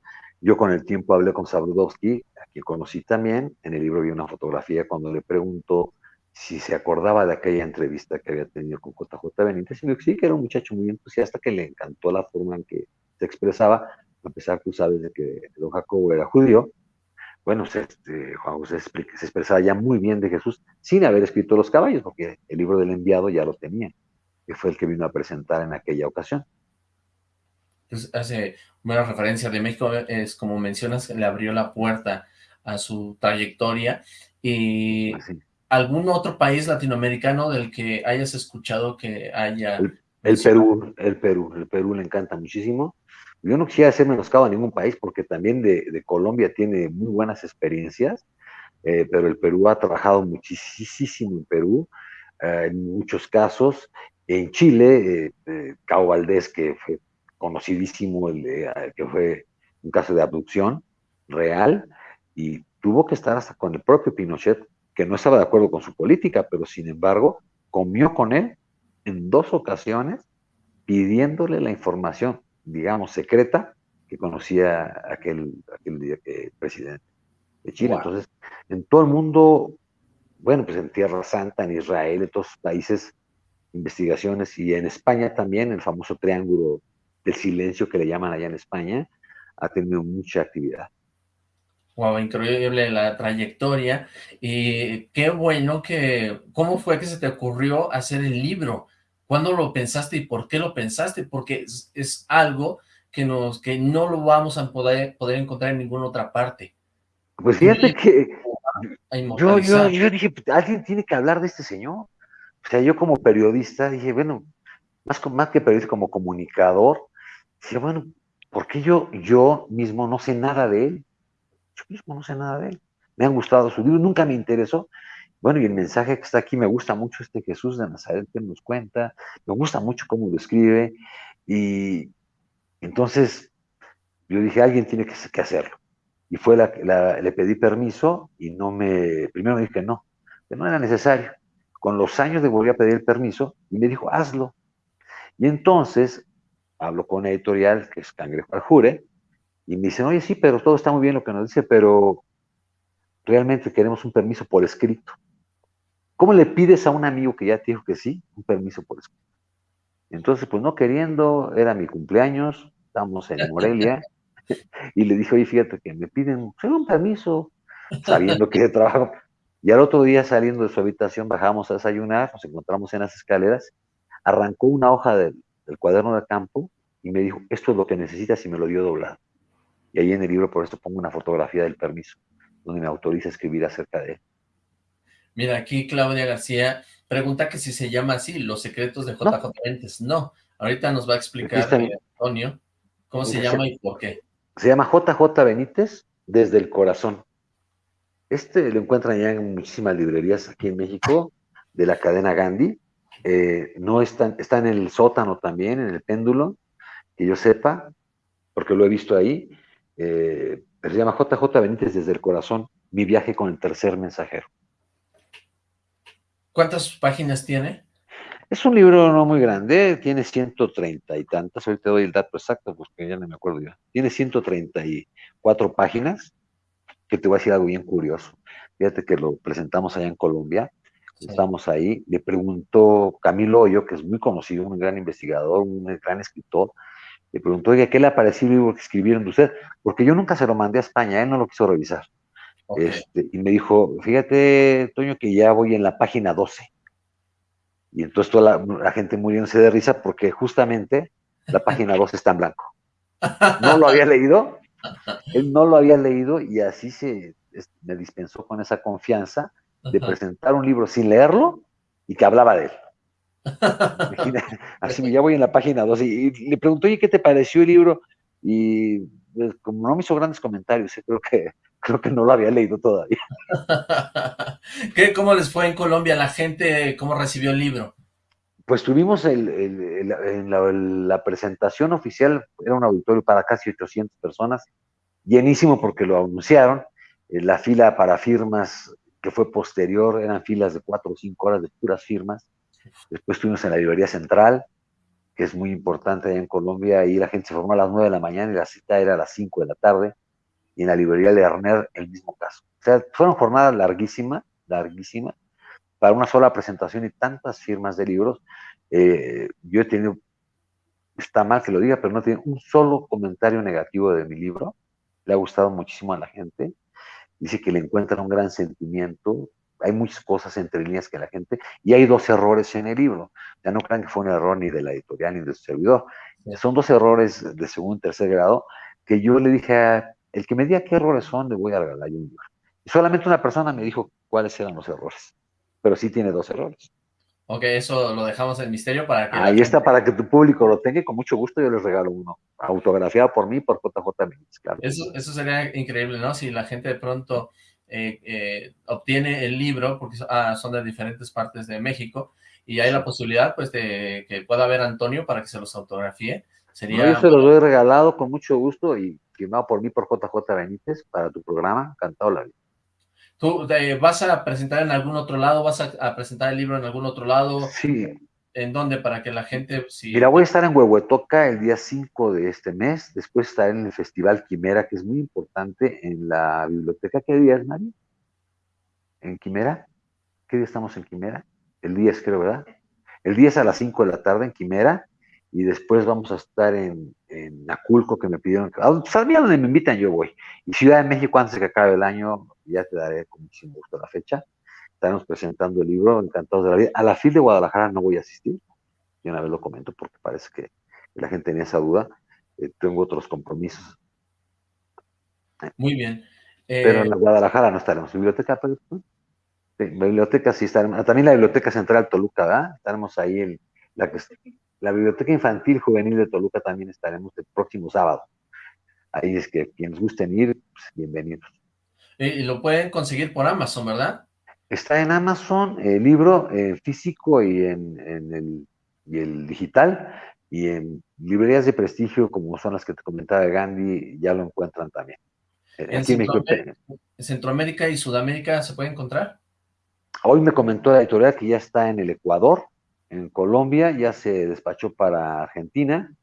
Yo con el tiempo hablé con Zabludowski, a quien conocí también, en el libro vi una fotografía cuando le preguntó si se acordaba de aquella entrevista que había tenido con JJ Benítez, y me dijo sí, que era un muchacho muy entusiasta, que le encantó la forma en que se expresaba, a pesar tú sabes de que don Jacobo era judío, bueno, este, Juan José se expresaba ya muy bien de Jesús sin haber escrito los caballos, porque el libro del enviado ya lo tenía, que fue el que vino a presentar en aquella ocasión. Hace buena referencia de México, es como mencionas, le abrió la puerta a su trayectoria y algún otro país latinoamericano del que hayas escuchado que haya... El, el Perú, el Perú, el Perú le encanta muchísimo, yo no quisiera hacer menoscabo a ningún país porque también de, de Colombia tiene muy buenas experiencias, eh, pero el Perú ha trabajado muchísimo en Perú, eh, en muchos casos. En Chile, eh, Cabo Valdés, que fue conocidísimo, el que fue un caso de abducción real, y tuvo que estar hasta con el propio Pinochet, que no estaba de acuerdo con su política, pero sin embargo comió con él en dos ocasiones pidiéndole la información digamos, secreta que conocía aquel, aquel eh, presidente de Chile. Entonces, en todo el mundo, bueno, pues en Tierra Santa, en Israel, en todos los países, investigaciones, y en España también, el famoso triángulo del silencio que le llaman allá en España, ha tenido mucha actividad. Wow, increíble la trayectoria, y qué bueno que, ¿cómo fue que se te ocurrió hacer el libro? ¿Cuándo lo pensaste y por qué lo pensaste? Porque es, algo que, nos, que no lo vamos a poder, poder encontrar en ninguna otra parte. Pues fíjate que yo, yo, yo, dije, alguien tiene que hablar de este señor. O sea, yo como periodista dije, bueno, más, más que periodista, como comunicador, dije, bueno, ¿por qué yo, yo mismo no sé nada de él? Yo mismo no sé nada de él. Me han gustado sus libros, nunca me interesó, bueno, y el mensaje que está aquí, me gusta mucho este Jesús de Nazaret que nos cuenta, me gusta mucho cómo lo escribe, y entonces yo dije, alguien tiene que, hacerlo. Y fue la, le pedí permiso y no me, primero me dije no, que no era necesario. Con los años le volví a pedir el permiso y me dijo, hazlo. Y entonces hablo con la editorial, que es Cangrejo al Jure, y me dicen, oye, sí, pero todo está muy bien lo que nos dice, pero realmente queremos un permiso por escrito. ¿Cómo le pides a un amigo que ya te dijo que sí, un permiso por escrito? Entonces, pues no queriendo, era mi cumpleaños, estamos en Morelia, y le dije, oye, fíjate que me piden un permiso, sabiendo que trabajo. Y al otro día, saliendo de su habitación, bajamos a desayunar, nos encontramos en las escaleras, arrancó una hoja del, del cuaderno de campo y me dijo, esto es lo que necesitas y me lo dio doblado. Y ahí en el libro, por eso pongo una fotografía del permiso, donde me autoriza a escribir acerca de él. Mira, aquí Claudia García pregunta que si se llama así, Los Secretos de JJ Benítez. No, ahorita nos va a explicar Antonio cómo se llama y por qué. Se llama JJ Benítez desde el corazón. Este lo encuentran ya en muchísimas librerías aquí en México, de la cadena Gandhi. Eh, no está, está en el sótano también, en el péndulo, que yo sepa, porque lo he visto ahí, eh, se llama JJ Benítez desde el corazón, mi viaje con el tercer mensajero. ¿Cuántas páginas tiene? Es un libro no muy grande, tiene 130 y tantas, ahorita doy el dato exacto porque ya no me acuerdo ya. Tiene 134 páginas, que te voy a decir algo bien curioso. Fíjate que lo presentamos allá en Colombia, estamos ahí, le preguntó Camilo Hoyo, que es muy conocido, un gran investigador, un gran escritor, le preguntó, oye, ¿qué le ha parecido el libro que escribieron de usted? Porque yo nunca se lo mandé a España, él no lo quiso revisar. Este, y me dijo, fíjate, Toño, que ya voy en la página 12. Y entonces toda la, gente muriéndose de risa porque justamente la página 12 está en blanco. No lo había leído, él no lo había leído y así se me dispensó con esa confianza de presentar un libro sin leerlo y que hablaba de él. así ya voy en la página 12 y, le preguntó, oye, ¿qué te pareció el libro? Y pues, como no me hizo grandes comentarios, eh, creo que creo que no lo había leído todavía. ¿Qué, ¿Cómo les fue en Colombia? ¿La gente cómo recibió el libro? Pues tuvimos el, la, presentación oficial, era un auditorio para casi 800 personas, llenísimo porque lo anunciaron, eh, la fila para firmas que fue posterior, eran filas de cuatro o cinco horas de puras firmas, después estuvimos en la librería central, que es muy importante allá en Colombia, y la gente se formó a las 9 de la mañana y la cita era a las 5 de la tarde, y en la librería Lerner el mismo caso. O sea, fueron jornadas larguísimas, larguísimas, para una sola presentación y tantas firmas de libros. Eh, yo he tenido, está mal que lo diga, pero no tiene un solo comentario negativo de mi libro. Le ha gustado muchísimo a la gente. Dice que le encuentra un gran sentimiento. Hay muchas cosas entre líneas que la gente. Y hay dos errores en el libro. Ya no crean que fue un error ni de la editorial ni del servidor. Son dos errores de segundo y tercer grado que yo le dije a el que me diga qué errores son, le voy a regalar un libro. Y solamente una persona me dijo cuáles eran los errores, pero sí tiene dos errores. Ok, eso lo dejamos en misterio para que... Ahí está, para que tu público lo tenga y con mucho gusto yo les regalo uno, autografiado por mí, por JJ Méndez, claro. Eso, eso sería increíble, ¿no? Si la gente de pronto eh, eh, obtiene el libro, porque ah, son de diferentes partes de México, y hay la posibilidad, pues, de que pueda ver Antonio para que se los autografíe. Sería... yo se los doy regalado con mucho gusto y firmado por mí por JJ Benítez para tu programa, Cantado la Vida. ¿Tú vas a presentar en algún otro lado? ¿Vas a, presentar el libro en algún otro lado? Sí. ¿En dónde? Para que la gente... Si... Mira, voy a estar en Huehuetoca el día 5 de este mes, después estaré en el Festival Quimera, que es muy importante, en la biblioteca. ¿Qué día es, Mari? ¿En Quimera? ¿Qué día estamos en Quimera? El 10, creo, ¿verdad? El 10 a las 5 de la tarde en Quimera, y después vamos a estar en, en Aculco, que me pidieron, que, pues a donde me invitan yo voy, y Ciudad de México antes de que acabe el año, ya te daré con muchísimo gusto la fecha, estaremos presentando el libro, encantados de la vida, a la FIL de Guadalajara no voy a asistir, y una vez lo comento porque parece que la gente tenía esa duda, eh, tengo otros compromisos. Muy bien. Pero en la eh, Guadalajara no estaremos, biblioteca, pero, sí, biblioteca sí estaremos, también la Biblioteca Central Toluca, ¿verdad? Estaremos ahí en la que la Biblioteca Infantil Juvenil de Toluca también estaremos el próximo sábado. Ahí es que quienes gusten ir, pues, bienvenidos. Y lo pueden conseguir por Amazon, ¿verdad? Está en Amazon, el libro eh, físico y en, el, y el digital, y en librerías de prestigio como son las que te comentaba Gandhi, ya lo encuentran también. ¿En Centroamérica, Centroamérica y Sudamérica se puede encontrar? Hoy me comentó la editorial que ya está en el Ecuador, en Colombia, ya se despachó para Argentina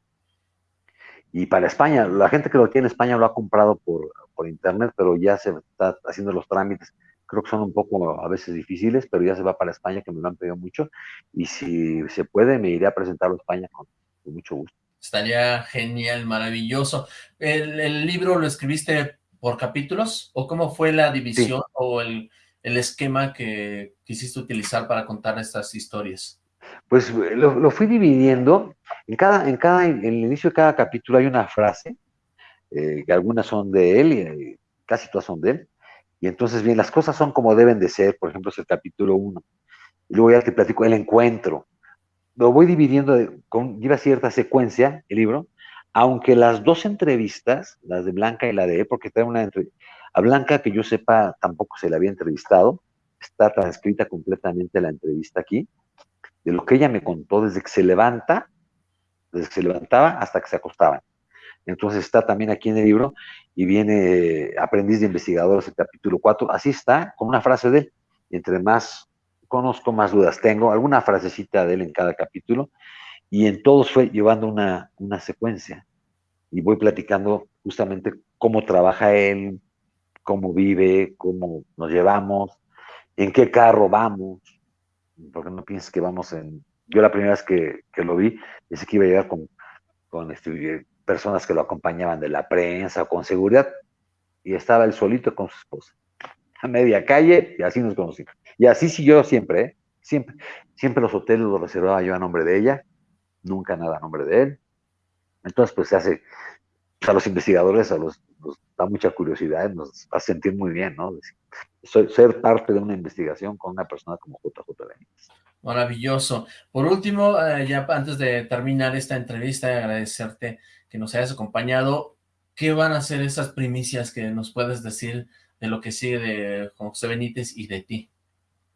y para España. La gente que lo tiene en España lo ha comprado por, por internet, pero ya se está haciendo los trámites. Creo que son un poco a veces difíciles, pero ya se va para España, que me lo han pedido mucho. Y si se puede, me iré a presentarlo a España con, mucho gusto. Estaría genial, maravilloso. ¿El, libro lo escribiste por capítulos? ¿O cómo fue la división o el, el esquema que quisiste utilizar para contar estas historias? Pues lo, fui dividiendo. En cada, en cada, en el inicio de cada capítulo hay una frase, eh, que algunas son de él y eh, casi todas son de él. Y entonces, bien, las cosas son como deben de ser, por ejemplo, es el capítulo 1. Y luego ya te platico el encuentro. Lo voy dividiendo, con, lleva cierta secuencia el libro, aunque las dos entrevistas, las de Blanca y la de él, porque está una a Blanca, que yo sepa, tampoco se la había entrevistado, está transcrita completamente la entrevista aquí, de lo que ella me contó desde que se levanta, desde que se levantaba hasta que se acostaban. Entonces está también aquí en el libro y viene Aprendiz de Investigadores, el capítulo 4. Así está, con una frase de él. Entre más conozco, más dudas tengo. Alguna frasecita de él en cada capítulo. Y en todos fue llevando una, una secuencia. Y voy platicando justamente cómo trabaja él, cómo vive, cómo nos llevamos, en qué carro vamos. Porque no pienses que vamos en... Yo la primera vez que, que lo vi, pensé que iba a llegar con, con este, personas que lo acompañaban de la prensa o con seguridad, y estaba él solito con su esposa, a media calle, y así nos conocimos. Y así siguió siempre, ¿eh? siempre, siempre los hoteles los reservaba yo a nombre de ella, nunca nada a nombre de él. Entonces, pues se hace, a los investigadores a los, da mucha curiosidad, nos hace sentir muy bien, ¿no? Ser parte de una investigación con una persona como JJ Benítez. Maravilloso. Por último, eh, ya antes de terminar esta entrevista, agradecerte que nos hayas acompañado. ¿Qué van a ser esas primicias que nos puedes decir de lo que sigue de José Benítez y de ti?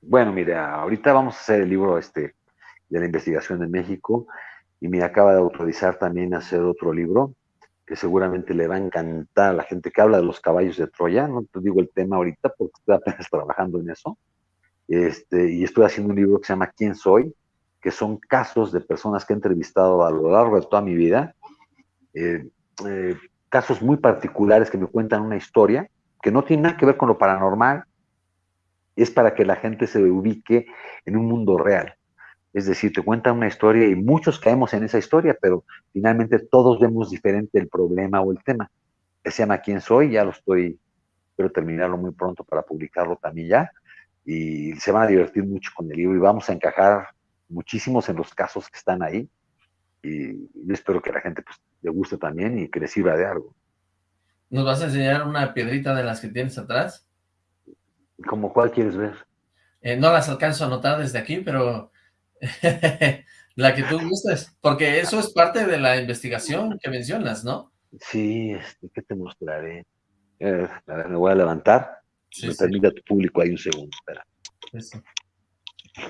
Bueno, mira, ahorita vamos a hacer el libro este de la investigación en México y me acaba de autorizar también a hacer otro libro que seguramente le va a encantar a la gente que habla de los caballos de Troya. No te digo el tema ahorita porque estoy apenas trabajando en eso. Este, y estoy haciendo un libro que se llama ¿Quién soy? que son casos de personas que he entrevistado a lo largo de toda mi vida eh, eh, casos muy particulares que me cuentan una historia que no tiene nada que ver con lo paranormal, es para que la gente se ubique en un mundo real. Es decir, te cuentan una historia y muchos caemos en esa historia, pero finalmente todos vemos diferente el problema o el tema. se llama ¿Quién soy? Ya lo estoy, espero terminarlo muy pronto para publicarlo también ya. Y se van a divertir mucho con el libro y vamos a encajar muchísimos en los casos que están ahí. Y yo espero que la gente pues, le guste también y que le sirva de algo. ¿Nos vas a enseñar una piedrita de las que tienes atrás? ¿Como cuál quieres ver? Eh, no las alcanzo a notar desde aquí, pero la que tú gustes, porque eso es parte de la investigación que mencionas, ¿no? Sí, este, ¿qué te mostraré? Eh, a ver, me voy a levantar. me permite a tu público ahí un segundo, espera.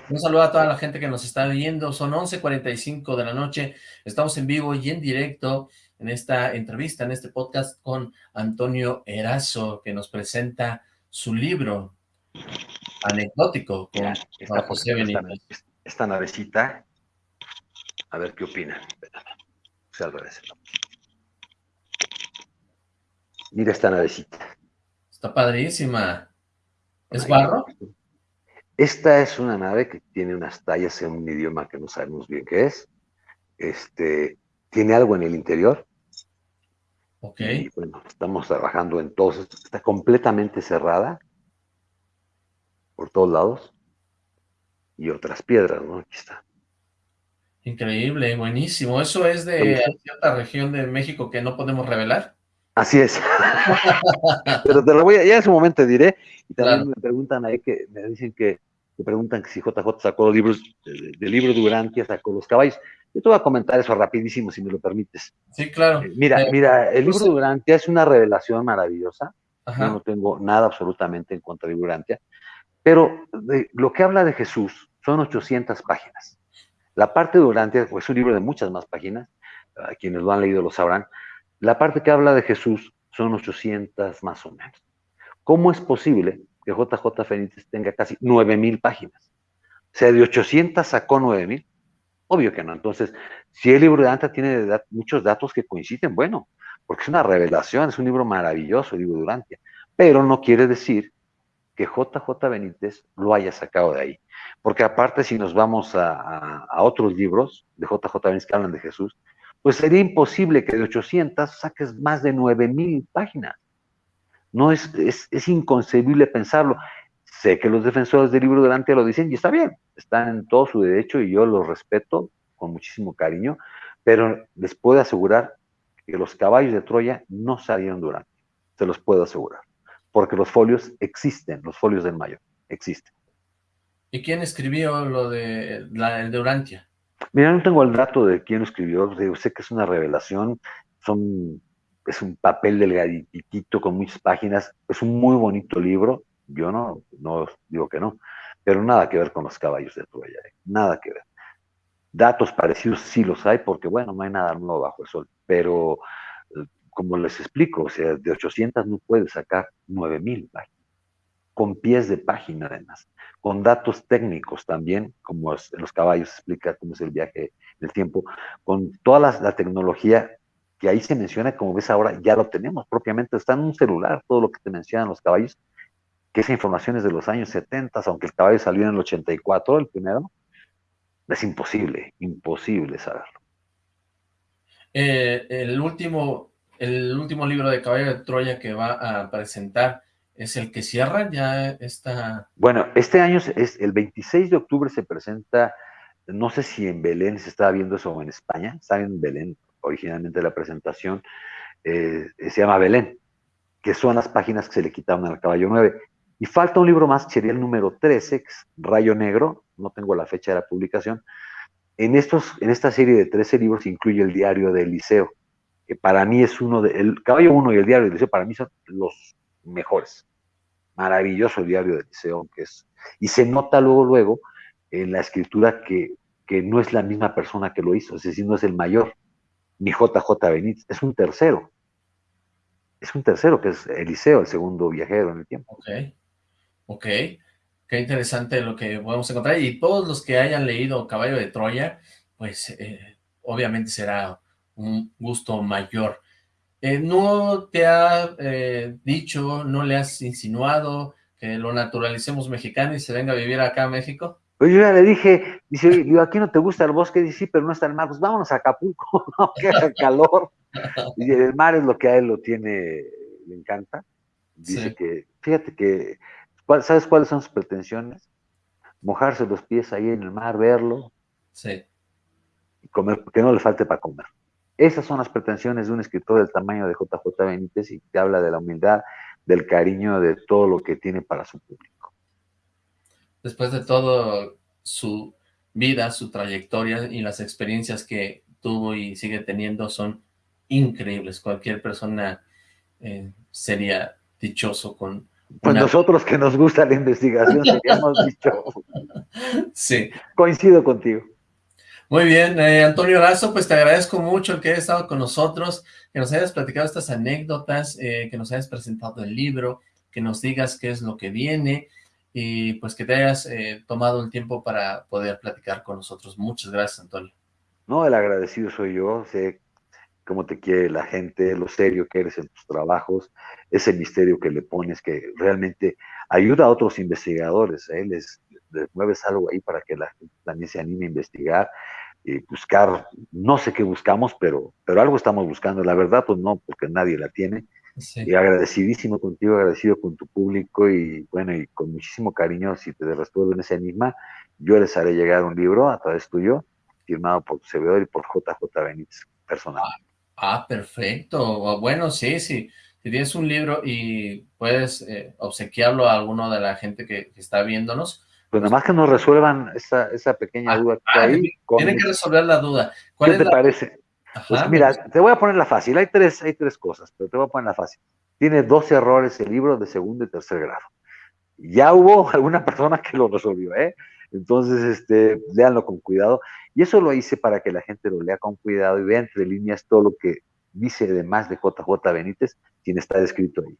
Un saludo a toda la gente que nos está viendo, son 11.45 de la noche, estamos en vivo y en directo en esta entrevista, en este podcast con Antonio Erazo, que nos presenta su libro anecdótico con José Benítez. Esta, navecita, a ver qué opina. Mira esta navecita. Está padrísima. ¿Es barro? Esta es una nave que tiene unas tallas en un idioma que no sabemos bien qué es. Este, tiene algo en el interior. Ok. Y bueno, estamos trabajando en todo. Está completamente cerrada por todos lados. Y otras piedras, ¿no? Aquí está. Increíble, buenísimo. ¿Eso es de cierta región de México que no podemos revelar? Así es. Pero te lo voy a, ya en su momento te diré. Y también me preguntan ahí que me dicen que me preguntan que si JJ sacó los libros, del libro de Urantia sacó los caballos. Yo te voy a comentar eso rapidísimo, si me lo permites. Sí, claro. Eh, mira, eh, mira, el libro de Urantia es una revelación maravillosa. Yo no tengo nada absolutamente en contra de Urantia. Pero lo que habla de Jesús son 800 páginas. La parte de Urantia, pues es un libro de muchas más páginas, a quienes lo han leído lo sabrán. La parte que habla de Jesús son 800 más o menos. ¿Cómo es posible que JJ Fenítez tenga casi 9000 páginas. O sea, de 800 sacó 9000. Obvio que no. Entonces, si el libro de Anta tiene muchos datos que coinciden, bueno, porque es una revelación, es un libro maravilloso, el libro de. Pero no quiere decir que JJ Benítez lo haya sacado de ahí. Porque aparte, si nos vamos a, otros libros de JJ Benítez que hablan de Jesús, pues sería imposible que de 800 saques más de 9000 páginas. No es, es, inconcebible pensarlo. Sé que los defensores del libro delante lo dicen y está bien, están en todo su derecho y yo los respeto con muchísimo cariño, pero les puedo asegurar que los caballos de Troya no salieron durante, se los puedo asegurar, porque los folios existen, los folios del mayo existen. ¿Y quién escribió lo de la, el de Urantia? Mira, no tengo el dato de quién lo escribió, sé que es una revelación, son es un papel delgaditito con muchas páginas, es un muy bonito libro, yo no, no digo que no, pero nada que ver con los caballos de Troya, ¿eh? nada que ver. Datos parecidos sí los hay, porque bueno, no hay nada nuevo bajo el sol, pero eh, como les explico, o sea, de 800 no puedes sacar 9000 páginas, con pies de página además, con datos técnicos también, como en los caballos explica cómo es el viaje del tiempo, con toda la, tecnología que ahí se menciona, como ves ahora, ya lo tenemos propiamente, está en un celular, todo lo que te mencionan los caballos, que esa información es de los años 70, aunque el caballo salió en el 84, el primero, es imposible, imposible saberlo. Eh, el, último, el último libro de Caballo de Troya que va a presentar es el que cierra ya está... Bueno, este año es el 26 de octubre se presenta, no sé si en Belén se estaba viendo eso o en España, está en Belén originalmente la presentación, eh, se llama Belén, que son las páginas que se le quitaron al caballo 9. Y falta un libro más, sería el número 13, Rayo Negro, no tengo la fecha de la publicación. En, estos, en esta serie de 13 libros incluye el diario de Eliseo, que para mí es uno de, el Caballo 1 y el diario de Eliseo para mí son los mejores. Maravilloso el diario de Eliseo, que es, y se nota luego, luego, en la escritura que, que no es la misma persona que lo hizo, es decir, no es el mayor, ni JJ Benítez, es un tercero. Es un tercero, que es Eliseo, el segundo viajero en el tiempo. Ok. Ok, qué interesante lo que podemos encontrar. Y todos los que hayan leído Caballo de Troya, pues eh, obviamente será un gusto mayor. Eh, ¿No te ha eh, dicho, no le has insinuado que lo naturalicemos mexicano y se venga a vivir acá a México? Pues yo ya le dije, dice, yo aquí no te gusta el bosque, dice, sí, pero no está el mar, pues vámonos a Acapulco, no, que haga calor. Y el mar es lo que a él lo tiene, le encanta. Dice que, fíjate que ¿Sabes cuáles son sus pretensiones? Mojarse los pies ahí en el mar, verlo. Sí. Y comer, que no le falte para comer. Esas son las pretensiones de un escritor del tamaño de JJ Benítez y que habla de la humildad, del cariño, de todo lo que tiene para su público. Después de todo su vida, su trayectoria y las experiencias que tuvo y sigue teniendo son increíbles. Cualquier persona eh, sería dichoso con pues nosotros que nos gusta la investigación seríamos dicho. Sí. Coincido contigo. Muy bien, eh, Antonio Lazo, pues te agradezco mucho que hayas estado con nosotros, que nos hayas platicado estas anécdotas, eh, que nos hayas presentado el libro, que nos digas qué es lo que viene y pues que te hayas eh, tomado el tiempo para poder platicar con nosotros. Muchas gracias, Antonio. No, el agradecido soy yo, sé cómo te quiere la gente, lo serio que eres en tus trabajos, ese misterio que le pones que realmente ayuda a otros investigadores, ¿eh? les, mueves algo ahí para que la gente también se anime a investigar y buscar, no sé qué buscamos, pero, pero algo estamos buscando, la verdad pues no, porque nadie la tiene, y agradecidísimo contigo, agradecido con tu público y bueno, y con muchísimo cariño, si te resuelven ese enigma, yo les haré llegar un libro a través tuyo, firmado por tu servidor y por JJ Benítez, personal. Ah, perfecto. Bueno, sí, sí. Si tienes un libro y puedes eh, obsequiarlo a alguno de la gente que, está viéndonos. Pues nada más que nos resuelvan esa, esa pequeña ah, duda que ah, ahí. Tienen que resolver la duda. ¿Cuál ¿Qué te parece? pues mira, te voy a poner la fácil. Hay tres, hay tres cosas, pero te voy a poner la fácil. Tiene dos errores el libro de segundo y tercer grado. Ya hubo alguna persona que lo resolvió, ¿eh? Entonces, este, léanlo con cuidado. Y eso lo hice para que la gente lo lea con cuidado y vea entre líneas todo lo que dice además de JJ Benítez, quien está descrito ahí.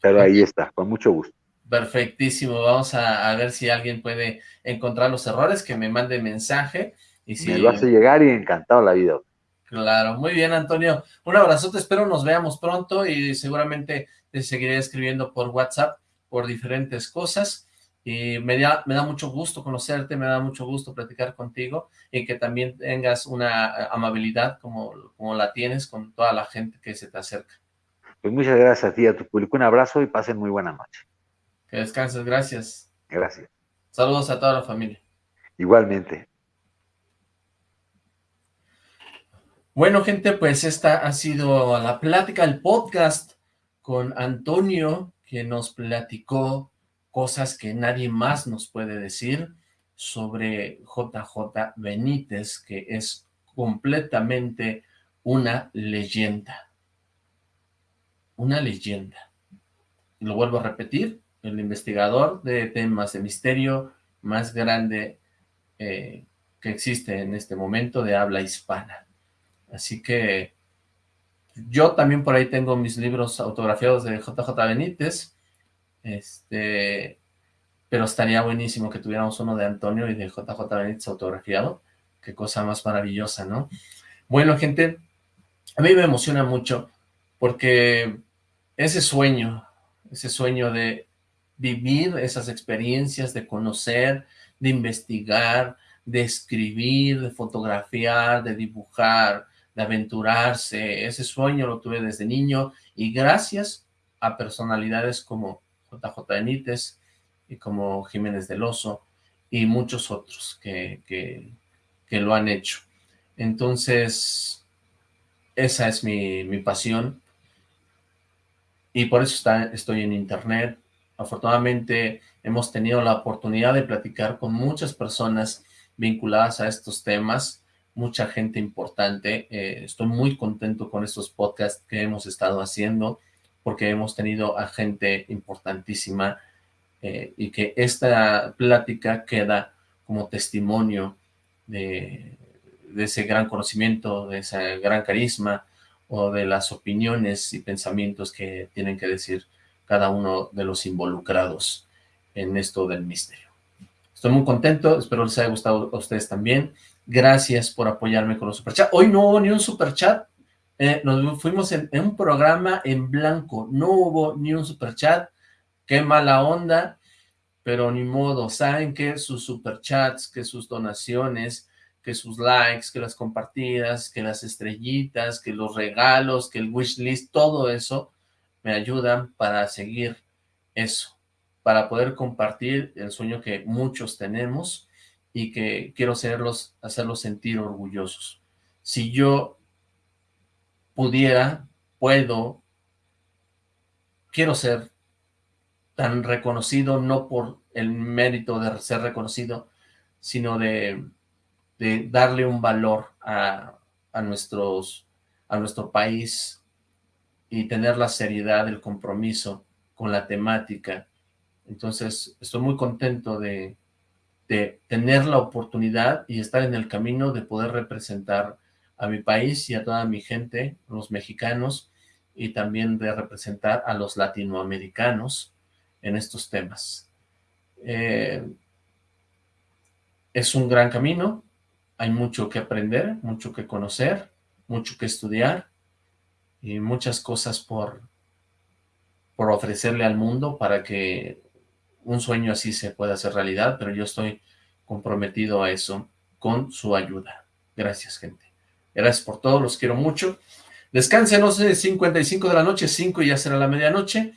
Pero ahí está, con mucho gusto. Perfectísimo, vamos a, ver si alguien puede encontrar los errores, que me mande mensaje. Y si... Me lo hace llegar y encantado la vida. Claro, muy bien Antonio, un abrazote, espero nos veamos pronto y seguramente te seguiré escribiendo por WhatsApp por diferentes cosas y me da, me da mucho gusto conocerte, me da mucho gusto platicar contigo y que también tengas una amabilidad como, como la tienes con toda la gente que se te acerca. Pues muchas gracias a ti, a tu público, un abrazo y pasen muy buena noche. Que descanses, gracias. Gracias. Saludos a toda la familia. Igualmente. Bueno, gente, pues esta ha sido la plática, el podcast con Antonio, que nos platicó cosas que nadie más nos puede decir sobre JJ Benítez, que es completamente una leyenda. Una leyenda. Lo vuelvo a repetir, el investigador de temas de misterio más grande eh, que existe en este momento de habla hispana. Así que yo también por ahí tengo mis libros autografiados de JJ Benítez, este, pero estaría buenísimo que tuviéramos uno de Antonio y de JJ Benítez autografiado. Qué cosa más maravillosa, ¿no? Bueno, gente, a mí me emociona mucho porque ese sueño, ese sueño de vivir esas experiencias, de conocer, de investigar, de escribir, de fotografiar, de dibujar, de aventurarse. Ese sueño lo tuve desde niño y gracias a personalidades como JJ Benítez y como Jiménez del Oso y muchos otros que, que, lo han hecho. Entonces, esa es mi, mi pasión y por eso está, estoy en internet. Afortunadamente hemos tenido la oportunidad de platicar con muchas personas vinculadas a estos temas, mucha gente importante. Eh, estoy muy contento con estos podcasts que hemos estado haciendo porque hemos tenido a gente importantísima eh, y que esta plática queda como testimonio de, de ese gran conocimiento, de ese gran carisma o de las opiniones y pensamientos que tienen que decir cada uno de los involucrados en esto del misterio. Estoy muy contento, espero les haya gustado a ustedes también. Gracias por apoyarme con los superchats. Hoy no hubo ni un superchat, eh, nos fuimos en, un programa en blanco, no hubo ni un superchat, qué mala onda, pero ni modo, saben que sus superchats, que sus donaciones, que sus likes, que las compartidas, que las estrellitas, que los regalos, que el wishlist, todo eso me ayudan para seguir eso, para poder compartir el sueño que muchos tenemos y que quiero hacerlos, hacerlos sentir orgullosos. Si yo pudiera, puedo, quiero ser tan reconocido, no por el mérito de ser reconocido, sino de, de darle un valor a, a, nuestros, a nuestro país y tener la seriedad, el compromiso con la temática entonces, estoy muy contento de, tener la oportunidad y estar en el camino de poder representar a mi país y a toda mi gente, los mexicanos, y también de representar a los latinoamericanos en estos temas. Eh, es un gran camino, hay mucho que aprender, mucho que conocer, mucho que estudiar y muchas cosas por, por ofrecerle al mundo para que un sueño así se puede hacer realidad, pero yo estoy comprometido a eso con su ayuda. Gracias, gente. Gracias por todo, los quiero mucho. Descansen, no sé, 55 de la noche, 5 y ya será la medianoche.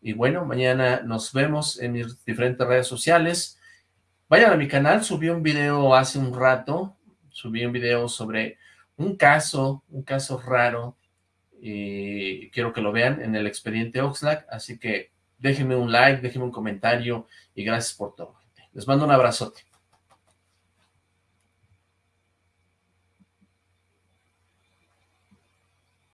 Y bueno, mañana nos vemos en mis diferentes redes sociales. Vayan a mi canal, subí un video hace un rato, subí un video sobre un caso, un caso raro, y quiero que lo vean en el expediente Oxlack, así que déjenme un like, déjenme un comentario y gracias por todo. Les mando un abrazote.